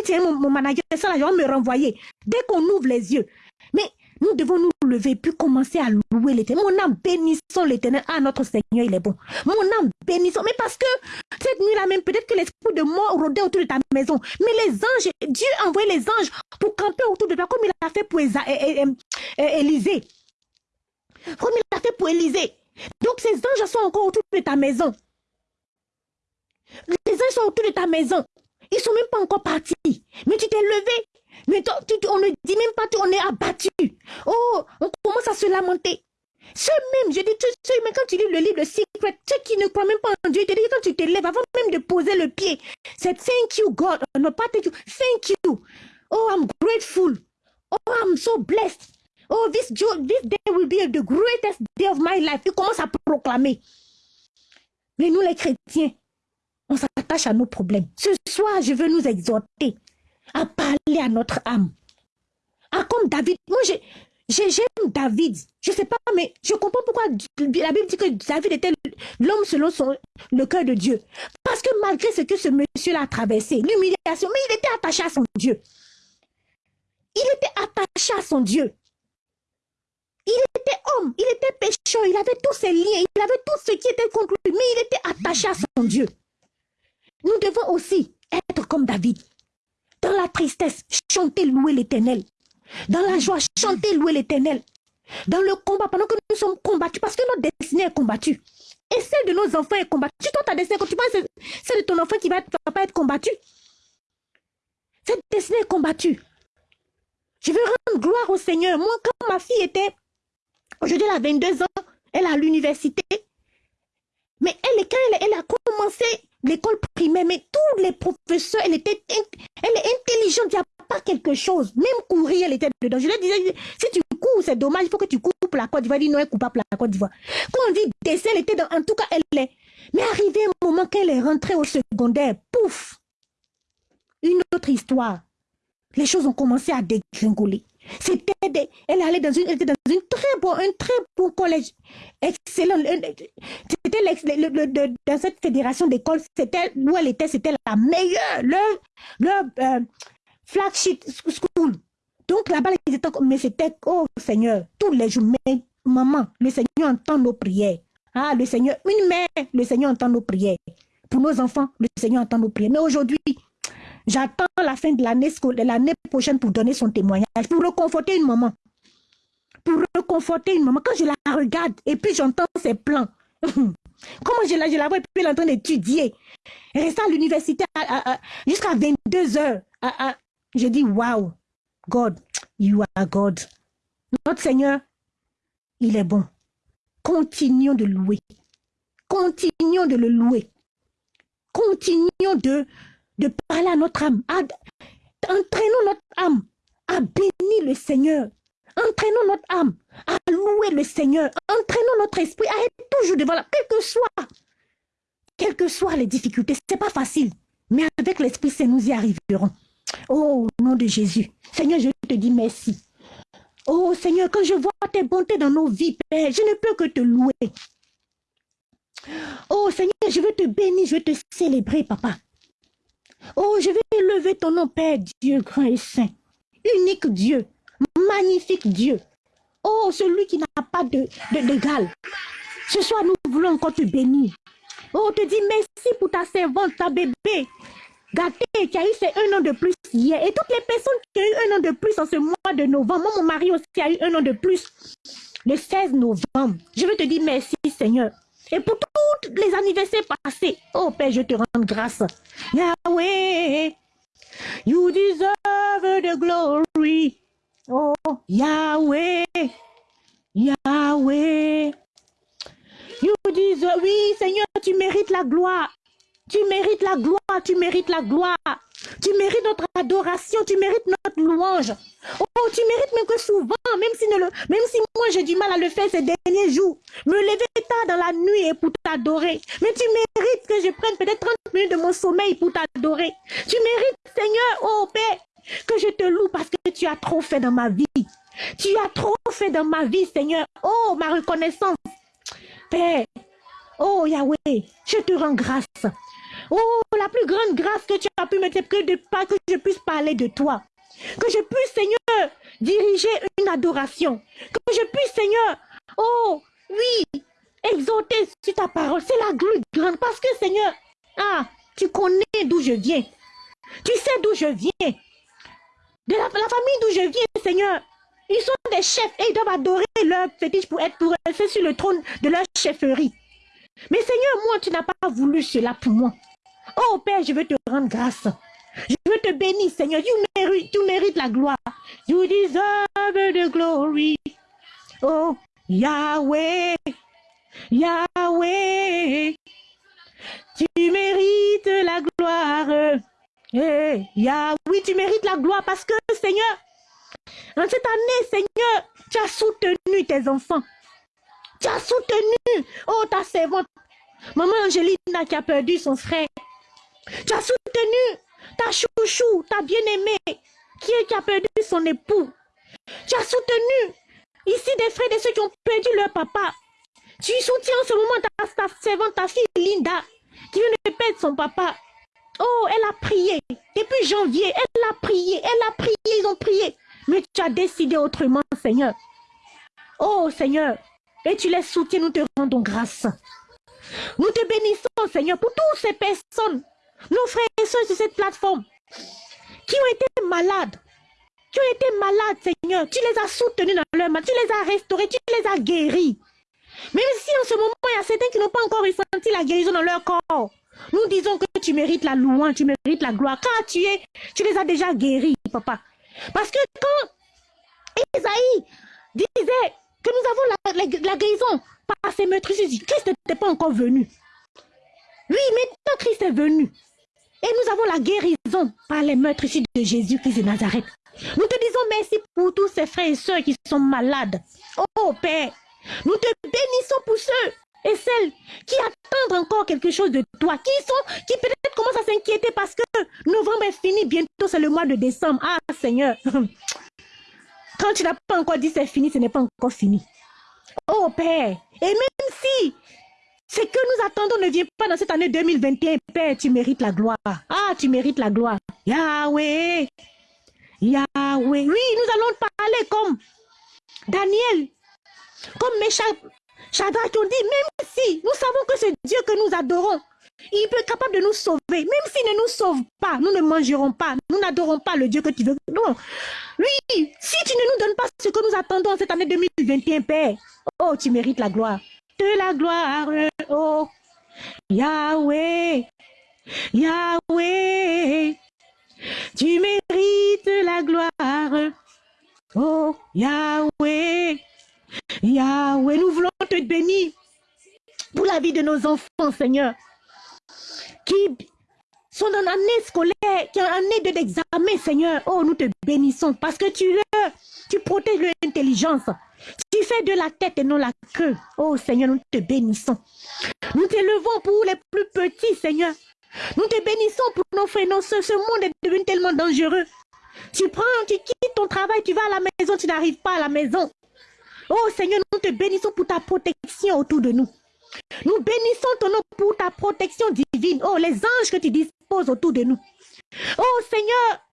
j'ai mon, mon manager, ça là, me renvoyer. Dès qu'on ouvre les yeux. Mais nous devons nous lever puis commencer à louer l'éternel. Mon âme, bénissons l'éternel. Ah, notre Seigneur, il est bon. Mon âme, bénissons. Mais parce que cette nuit-là même, peut-être que l'esprit de mort rôdait autour de ta maison. Mais les anges, Dieu a envoyé les anges pour camper autour de toi, comme il a fait pour Élisée. Comme il a fait pour Élisée. Donc ces anges sont encore autour de ta maison. Les anges sont autour de ta maison. Ils sont même pas encore partis. Mais tu t'es levé. Mais on ne dit même pas on est abattu. Oh, on commence à se lamenter. Ceux même, je dis, ceux, mais quand tu lis le livre Secret, ceux qui ne croient même pas en Dieu, te dis quand tu te lèves, avant même de poser le pied, c'est thank you God, non pas thank you, thank you. Oh, I'm grateful. Oh, I'm so blessed. Oh, this, this day will be the greatest day of my life. Il commence à proclamer. Mais nous, les chrétiens, on s'attache à nos problèmes. Ce soir, je veux nous exhorter à parler à notre âme. Ah, comme David. Moi, j'aime David. Je ne sais pas, mais je comprends pourquoi la Bible dit que David était l'homme selon son, le cœur de Dieu. Parce que malgré ce que ce monsieur a traversé, l'humiliation, mais il était attaché à son Dieu. Il était attaché à son Dieu. Il était homme, il était pécheur, il avait tous ses liens, il avait tout ce qui était contre lui, mais il était attaché à son Dieu. Nous devons aussi être comme David. Dans la tristesse, chanter, louer l'éternel. Dans la joie, chanter, louer l'éternel. Dans le combat, pendant que nous sommes combattus, parce que notre destinée est combattue. Et celle de nos enfants est combattue. Toi, ta destinée, quand tu penses, celle de ton enfant qui va, va pas être combattue. Cette destinée est combattue. Je veux rendre gloire au Seigneur. Moi, quand ma fille était Aujourd'hui, elle a 22 ans, elle est à l'université. Mais elle, quand elle, a commencé l'école primaire, mais tous les professeurs, elle était, est intelligente, il n'y a pas quelque chose. Même courir, elle était dedans. Je lui disais, si tu cours, c'est dommage, il faut que tu coupes la Côte d'Ivoire. Elle dit non, elle coupe pas la Côte d'Ivoire. Quand on dit dessin, elle était dans, en tout cas, elle est. Mais arrivé un moment qu'elle est rentrée au secondaire, pouf, une autre histoire. Les choses ont commencé à dégringoler. C'était elle allait dans une, était dans une très bon, un très bon collège. Excellent. C'était dans cette fédération d'écoles, c'était, où elle était, c'était la meilleure, le, le euh, flagship school. Donc là-bas, ils étaient, mais c'était, oh Seigneur, tous les jours, mais maman, le Seigneur entend nos prières. Ah, le Seigneur, une mère, le Seigneur entend nos prières. Pour nos enfants, le Seigneur entend nos prières. Mais aujourd'hui, J'attends la fin de l'année prochaine pour donner son témoignage, pour reconforter une maman. Pour reconforter une maman. Quand je la regarde et puis j'entends ses plans. Comment je la, vois et puis elle est en train d'étudier. Elle reste à l'université jusqu'à 22 heures. Je dis, wow, God, you are God. Notre Seigneur, il est bon. Continuons de louer. Continuons de le louer. Continuons de, de parler à notre âme. Entraînons notre âme à bénir le Seigneur. Entraînons notre âme à louer le Seigneur. Entraînons notre esprit à être toujours devant la, quelles que soient les difficultés. C'est pas facile, mais avec l'Esprit Saint, nous y arriverons. Oh, au nom de Jésus. Seigneur, je te dis merci. Oh Seigneur, quand je vois tes bontés dans nos vies, Père, je ne peux que te louer. Oh Seigneur, je veux te bénir, je veux te célébrer, Papa. Oh, je vais élever ton nom, Père Dieu grand et saint. Unique Dieu, magnifique Dieu. Oh, celui qui n'a pas de, d'égal. Ce soir, nous voulons encore te bénir. Oh, te dis merci pour ta servante, ta bébé. Gâté, qui a eu un an de plus hier. Et toutes les personnes qui ont eu un an de plus en ce mois de novembre. Moi, mon mari aussi a eu un an de plus le 16 novembre. Je veux te dire merci, Seigneur. Et pour tous les anniversaires passés, oh Père, je te rends grâce. Yahweh, you deserve the glory. Oh, Yahweh, Yahweh. You deserve, oui, Seigneur, tu mérites la gloire. Tu mérites la gloire, tu mérites la gloire. Tu mérites notre adoration, tu mérites notre louange. Oh, tu mérites même que souvent, même si, moi j'ai du mal à le faire ces derniers jours, me lever tard dans la nuit et pour t'adorer. Mais tu mérites que je prenne peut-être 30 minutes de mon sommeil pour t'adorer. Tu mérites, Seigneur, oh Père, que je te loue parce que tu as trop fait dans ma vie. Tu as trop fait dans ma vie, Seigneur. Oh, ma reconnaissance. Père, oh Yahweh, je te rends grâce. Oh, la plus grande grâce que tu as pu me de, pas que je puisse parler de toi. Que je puisse, Seigneur, diriger une adoration. Que je puisse, Seigneur, oh, oui, exalter sur ta parole. C'est la plus grande. Parce que, Seigneur, ah, tu connais d'où je viens. Tu sais d'où je viens. De la, famille d'où je viens, Seigneur. Ils sont des chefs et ils doivent adorer leur fétiche pour être pour rester sur le trône de leur chefferie. Mais Seigneur, moi, tu n'as pas voulu cela pour moi. Oh Père, je veux te rendre grâce. Je veux te bénir, Seigneur. Tu mérites, tu mérites la gloire. You deserve the glory. Oh, Yahweh, Yahweh. Tu mérites la gloire. Eh, Yahweh, oui, tu mérites la gloire parce que, Seigneur, en cette année, Seigneur, tu as soutenu tes enfants. Tu as soutenu, oh, ta servante, maman Angelina qui a perdu son frère. Tu as soutenu ta chouchou, ta bien-aimée, qui, qui a perdu son époux. Tu as soutenu ici des frères et ceux qui ont perdu leur papa. Tu soutiens en ce moment ta servante, ta fille Linda, qui vient de perdre son papa. Oh, elle a prié. Depuis janvier, elle a prié, elle a prié, ils ont prié. Mais tu as décidé autrement, Seigneur. Oh, Seigneur. Et tu les soutiens, nous te rendons grâce. Nous te bénissons, Seigneur, pour toutes ces personnes nos frères et soeurs sur cette plateforme qui ont été malades, qui ont été malades, Seigneur, tu les as soutenus dans leur mal, tu les as restaurés, tu les as guéris. Même si en ce moment, il y a certains qui n'ont pas encore ressenti la guérison dans leur corps. Nous disons que tu mérites la louange, tu mérites la gloire. Quand tu es, tu les as déjà guéris, papa. Parce que quand Isaïe disait que nous avons la, la, guérison par ces meurtrissures, Christ n'était pas encore venu. Oui, maintenant Christ est venu. Et nous avons la guérison par les meurtres ici de Jésus-Christ de Nazareth. Nous te disons merci pour tous ces frères et sœurs qui sont malades. Oh Père, nous te bénissons pour ceux et celles qui attendent encore quelque chose de toi, qui sont, qui peut-être commencent à s'inquiéter parce que novembre est fini, bientôt c'est le mois de décembre. Ah Seigneur, quand tu n'as pas encore dit c'est fini, ce n'est pas encore fini. Oh Père, et même si ce que nous attendons ne vient pas dans cette année 2021. Père, tu mérites la gloire. Ah, tu mérites la gloire. Yahweh. Yahweh. Oui, nous allons parler comme Daniel, comme Meshach, Shadrach qui ont dit, même si nous savons que c'est Dieu que nous adorons, il peut être capable de nous sauver. Même s'il ne nous sauve pas, nous ne mangerons pas, nous n'adorons pas le Dieu que tu veux. Non. Oui, si tu ne nous donnes pas ce que nous attendons cette année 2021, Père, oh, tu mérites la gloire de la gloire, oh Yahweh, Yahweh, tu mérites la gloire, oh Yahweh, Yahweh, nous voulons te bénir pour la vie de nos enfants, Seigneur, qui sont dans l'année scolaire, qui est année d'examen, Seigneur. Oh, nous te bénissons parce que tu es, tu protèges l'intelligence. Tu fais de la tête et non la queue. Oh Seigneur, nous te bénissons. Nous t'élevons pour les plus petits, Seigneur. Nous te bénissons pour nos frères. ce, ce monde est devenu tellement dangereux. Tu prends, tu quittes ton travail, tu vas à la maison, tu n'arrives pas à la maison. Oh Seigneur, nous te bénissons pour ta protection autour de nous. Nous bénissons ton nom pour ta protection divine. Oh, les anges que tu disposes autour de nous. Oh Seigneur,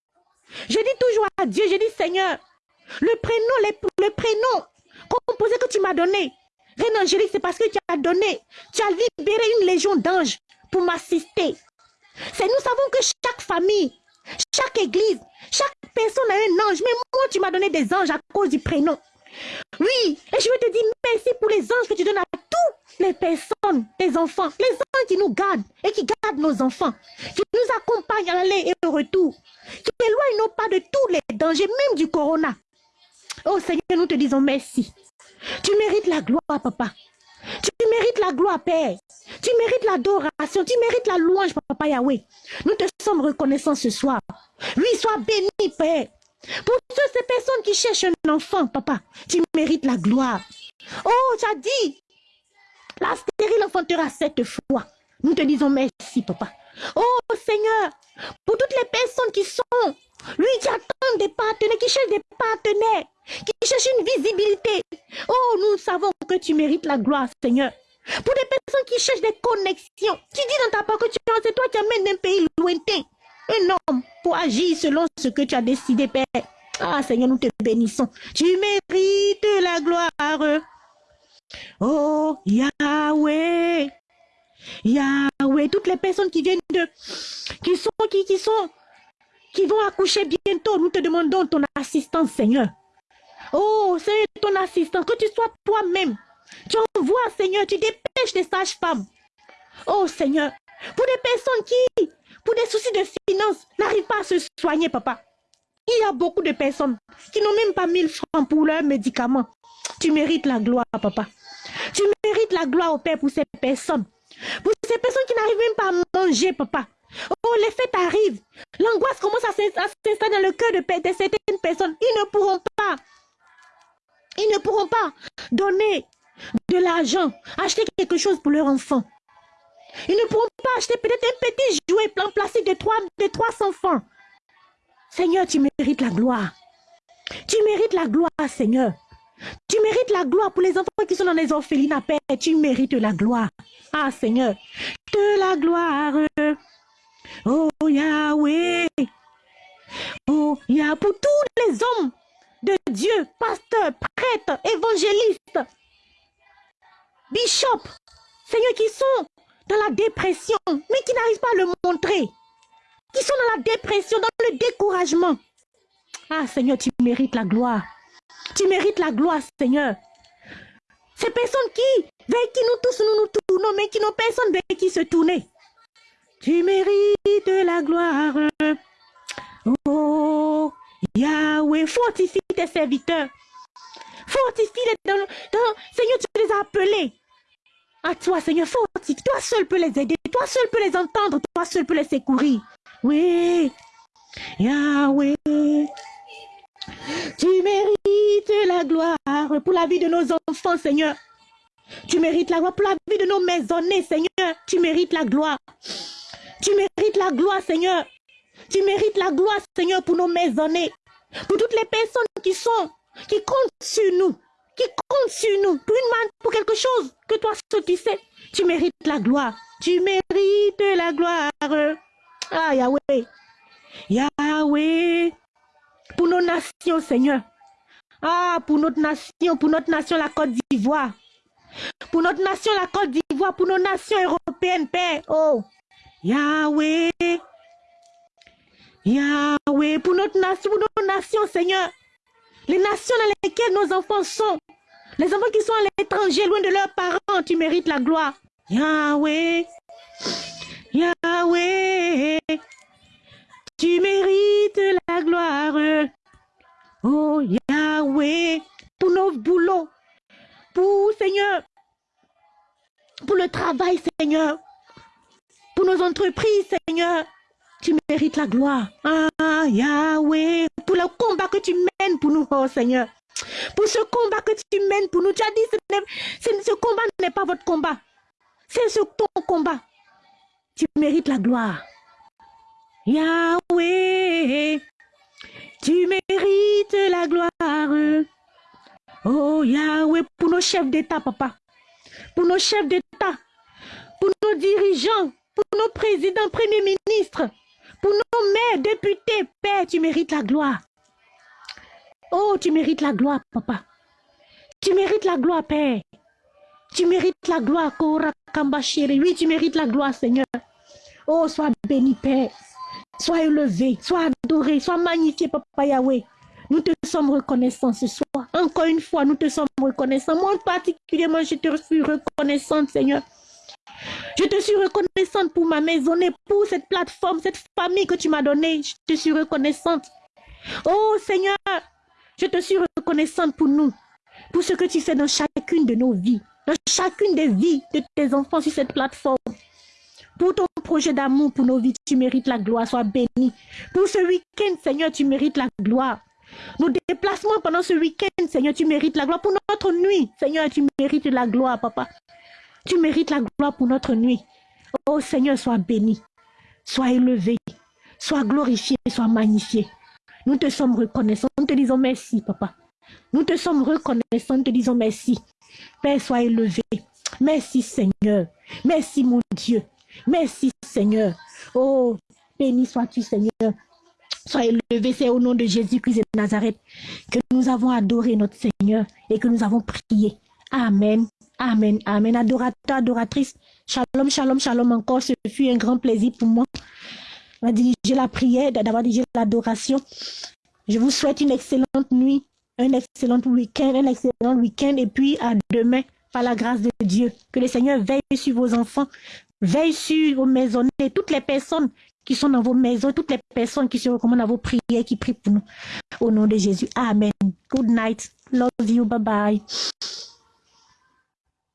je dis toujours à Dieu, je dis Seigneur, le prénom, le prénom composé que tu m'as donné, Reine Angélique, c'est parce que tu as donné, tu as libéré une légion d'anges pour m'assister. C'est nous savons que chaque famille, chaque église, chaque personne a un ange. Mais moi, tu m'as donné des anges à cause du prénom. Oui, et je veux te dire merci pour les anges que tu donnes à toutes les personnes, les enfants, les anges qui nous gardent et qui gardent nos enfants, qui nous accompagnent à l'aller et au retour, qui éloignent nos pas de tous les dangers, même du corona. Oh Seigneur, nous te disons merci. Tu mérites la gloire, papa. Tu mérites la gloire, Père. Tu mérites l'adoration. Tu mérites la louange, Papa Yahweh. Nous te sommes reconnaissants ce soir. Oui, sois béni, Père. Pour toutes ces personnes qui cherchent un enfant, Papa, tu mérites la gloire. Oh, tu as dit, la stérile enfantera cette fois. Nous te disons merci, Papa. Oh, Seigneur, pour toutes les personnes qui sont, lui, qui attendent des partenaires, qui cherchent des partenaires, qui cherchent une visibilité. Oh, nous savons que tu mérites la gloire, Seigneur. Pour des personnes qui cherchent des connexions, tu dis dans ta parole que tu c'est toi qui amènes d'un pays lointain un homme pour agir selon ce que tu as décidé, Père. Ah, Seigneur, nous te bénissons. Tu mérites la gloire. Oh, Yahweh. Yahweh, toutes les personnes qui viennent de, qui sont, qui, qui sont, qui vont accoucher bientôt, nous te demandons ton assistance, Seigneur. Oh, c'est ton assistance, que tu sois toi-même. Tu envoies, Seigneur, tu dépêches les sages-femmes. Oh, Seigneur, pour des personnes qui, pour des soucis de finances, n'arrivent pas à se soigner, papa. Il y a beaucoup de personnes qui n'ont même pas 1000 francs pour leurs médicaments. Tu mérites la gloire, papa. Tu mérites la gloire au Père pour ces personnes. Pour ces personnes qui n'arrivent même pas à manger, papa. Oh, les fêtes arrivent. L'angoisse commence à s'installer dans le cœur de, certaines personnes. Ils ne pourront pas ils ne pourront pas donner de l'argent, acheter quelque chose pour leur enfant. Ils ne pourront pas acheter peut-être un petit jouet plan plastique de, 3, de 300 francs. Seigneur, tu mérites la gloire. Tu mérites la gloire, Seigneur. Tu mérites la gloire pour les enfants qui sont dans les orphelinats, Père. Tu mérites la gloire. Ah, Seigneur, de la gloire. Oh, Yahweh. Oh, Yahweh, pour tous les hommes de Dieu, pasteur, prêtre, évangéliste, bishop, Seigneur, qui sont dans la dépression, mais qui n'arrivent pas à le montrer, qui sont dans la dépression, dans le découragement. Ah Seigneur, tu mérites la gloire. Tu mérites la gloire, Seigneur. Ces personnes qui, vers qui nous tous nous nous tournons, mais qui n'ont personne vers qui se tourner. Tu mérites la gloire. Oh, Yahweh, fortifie tes serviteurs. Fortifie-les dans, Seigneur, tu les as appelés. À toi, Seigneur, fortifie. Toi seul peux les aider. Toi seul peux les entendre. Toi seul peux les secourir. Oui. Yahweh. Tu mérites la gloire pour la vie de nos enfants, Seigneur. Tu mérites la gloire pour la vie de nos maisonnés, Seigneur. Tu mérites la gloire. Tu mérites la gloire, Seigneur. Tu mérites la gloire, Seigneur, pour nos maisonnées, pour toutes les personnes qui sont, qui comptent sur nous, qui comptent sur nous, pour une main, pour quelque chose que toi seul tu sais. Tu mérites la gloire. Tu mérites la gloire. Ah, Yahweh. Yahweh. Pour nos nations, Seigneur. Ah, pour notre nation, pour notre nation, la Côte d'Ivoire. Pour notre nation, la Côte d'Ivoire, pour nos nations européennes, Père. Oh, Yahweh. Yahweh, pour notre nation, pour nos nations, Seigneur. Les nations dans lesquelles nos enfants sont. Les enfants qui sont à l'étranger, loin de leurs parents, tu mérites la gloire. Yahweh, Yahweh, tu mérites la gloire. Oh Yahweh, pour nos boulots, pour Seigneur, pour le travail, Seigneur, pour nos entreprises, Seigneur, Tu mérites la gloire. Ah, Yahweh, pour le combat que tu mènes pour nous, oh Seigneur. Pour ce combat que tu mènes pour nous. Tu as dit, ce, ce combat n'est pas votre combat. C'est ce ton combat. Tu mérites la gloire. Yahweh, tu mérites la gloire. Oh Yahweh, pour nos chefs d'État, papa. Pour nos chefs d'État. Pour nos dirigeants. Pour nos présidents, premiers ministres. Pour nos maires, députés, Père, tu mérites la gloire. Oh, tu mérites la gloire, papa. Tu mérites la gloire, Père. Tu mérites la gloire, Kora Oui, tu mérites la gloire, Seigneur. Oh, sois béni, Père. Sois élevé, sois adoré, sois magnifié, Papa Yahweh. Nous te sommes reconnaissants ce soir. Encore une fois, nous te sommes reconnaissants. Moi, particulièrement, je te suis reconnaissante, Seigneur. Je te suis reconnaissante pour ma maison et pour cette plateforme, cette famille que tu m'as donnée. Je te suis reconnaissante. Oh Seigneur, je te suis reconnaissante pour nous, pour ce que tu fais dans chacune de nos vies, dans chacune des vies de tes enfants sur cette plateforme. Pour ton projet d'amour pour nos vies, tu mérites la gloire, sois béni. Pour ce week-end, Seigneur, tu mérites la gloire. Nos déplacements pendant ce week-end, Seigneur, tu mérites la gloire. Pour notre nuit, Seigneur, tu mérites la gloire, Papa. Tu mérites la gloire pour notre nuit. Oh Seigneur, sois béni, sois élevé, sois glorifié, sois magnifié. Nous te sommes reconnaissants, nous te disons merci, papa. Nous te sommes reconnaissants, nous te disons merci. Père, sois élevé. Merci Seigneur. Merci mon Dieu. Merci Seigneur. Oh, béni sois-tu Seigneur. Sois élevé, c'est au nom de Jésus-Christ de Nazareth que nous avons adoré notre Seigneur et que nous avons prié. Amen. Amen, amen. Adorateur, adoratrice, shalom, shalom, shalom encore. Ce fut un grand plaisir pour moi d'avoir dirigé la prière, d'avoir dirigé l'adoration. Je vous souhaite une excellente nuit, un excellent week-end, un excellent week-end et puis à demain par la grâce de Dieu. Que le Seigneur veille sur vos enfants, veille sur vos maisons et toutes les personnes qui sont dans vos maisons, toutes les personnes qui se recommandent à vos prières, qui prient pour nous. Au nom de Jésus. Amen. Good night. Love you. Bye bye.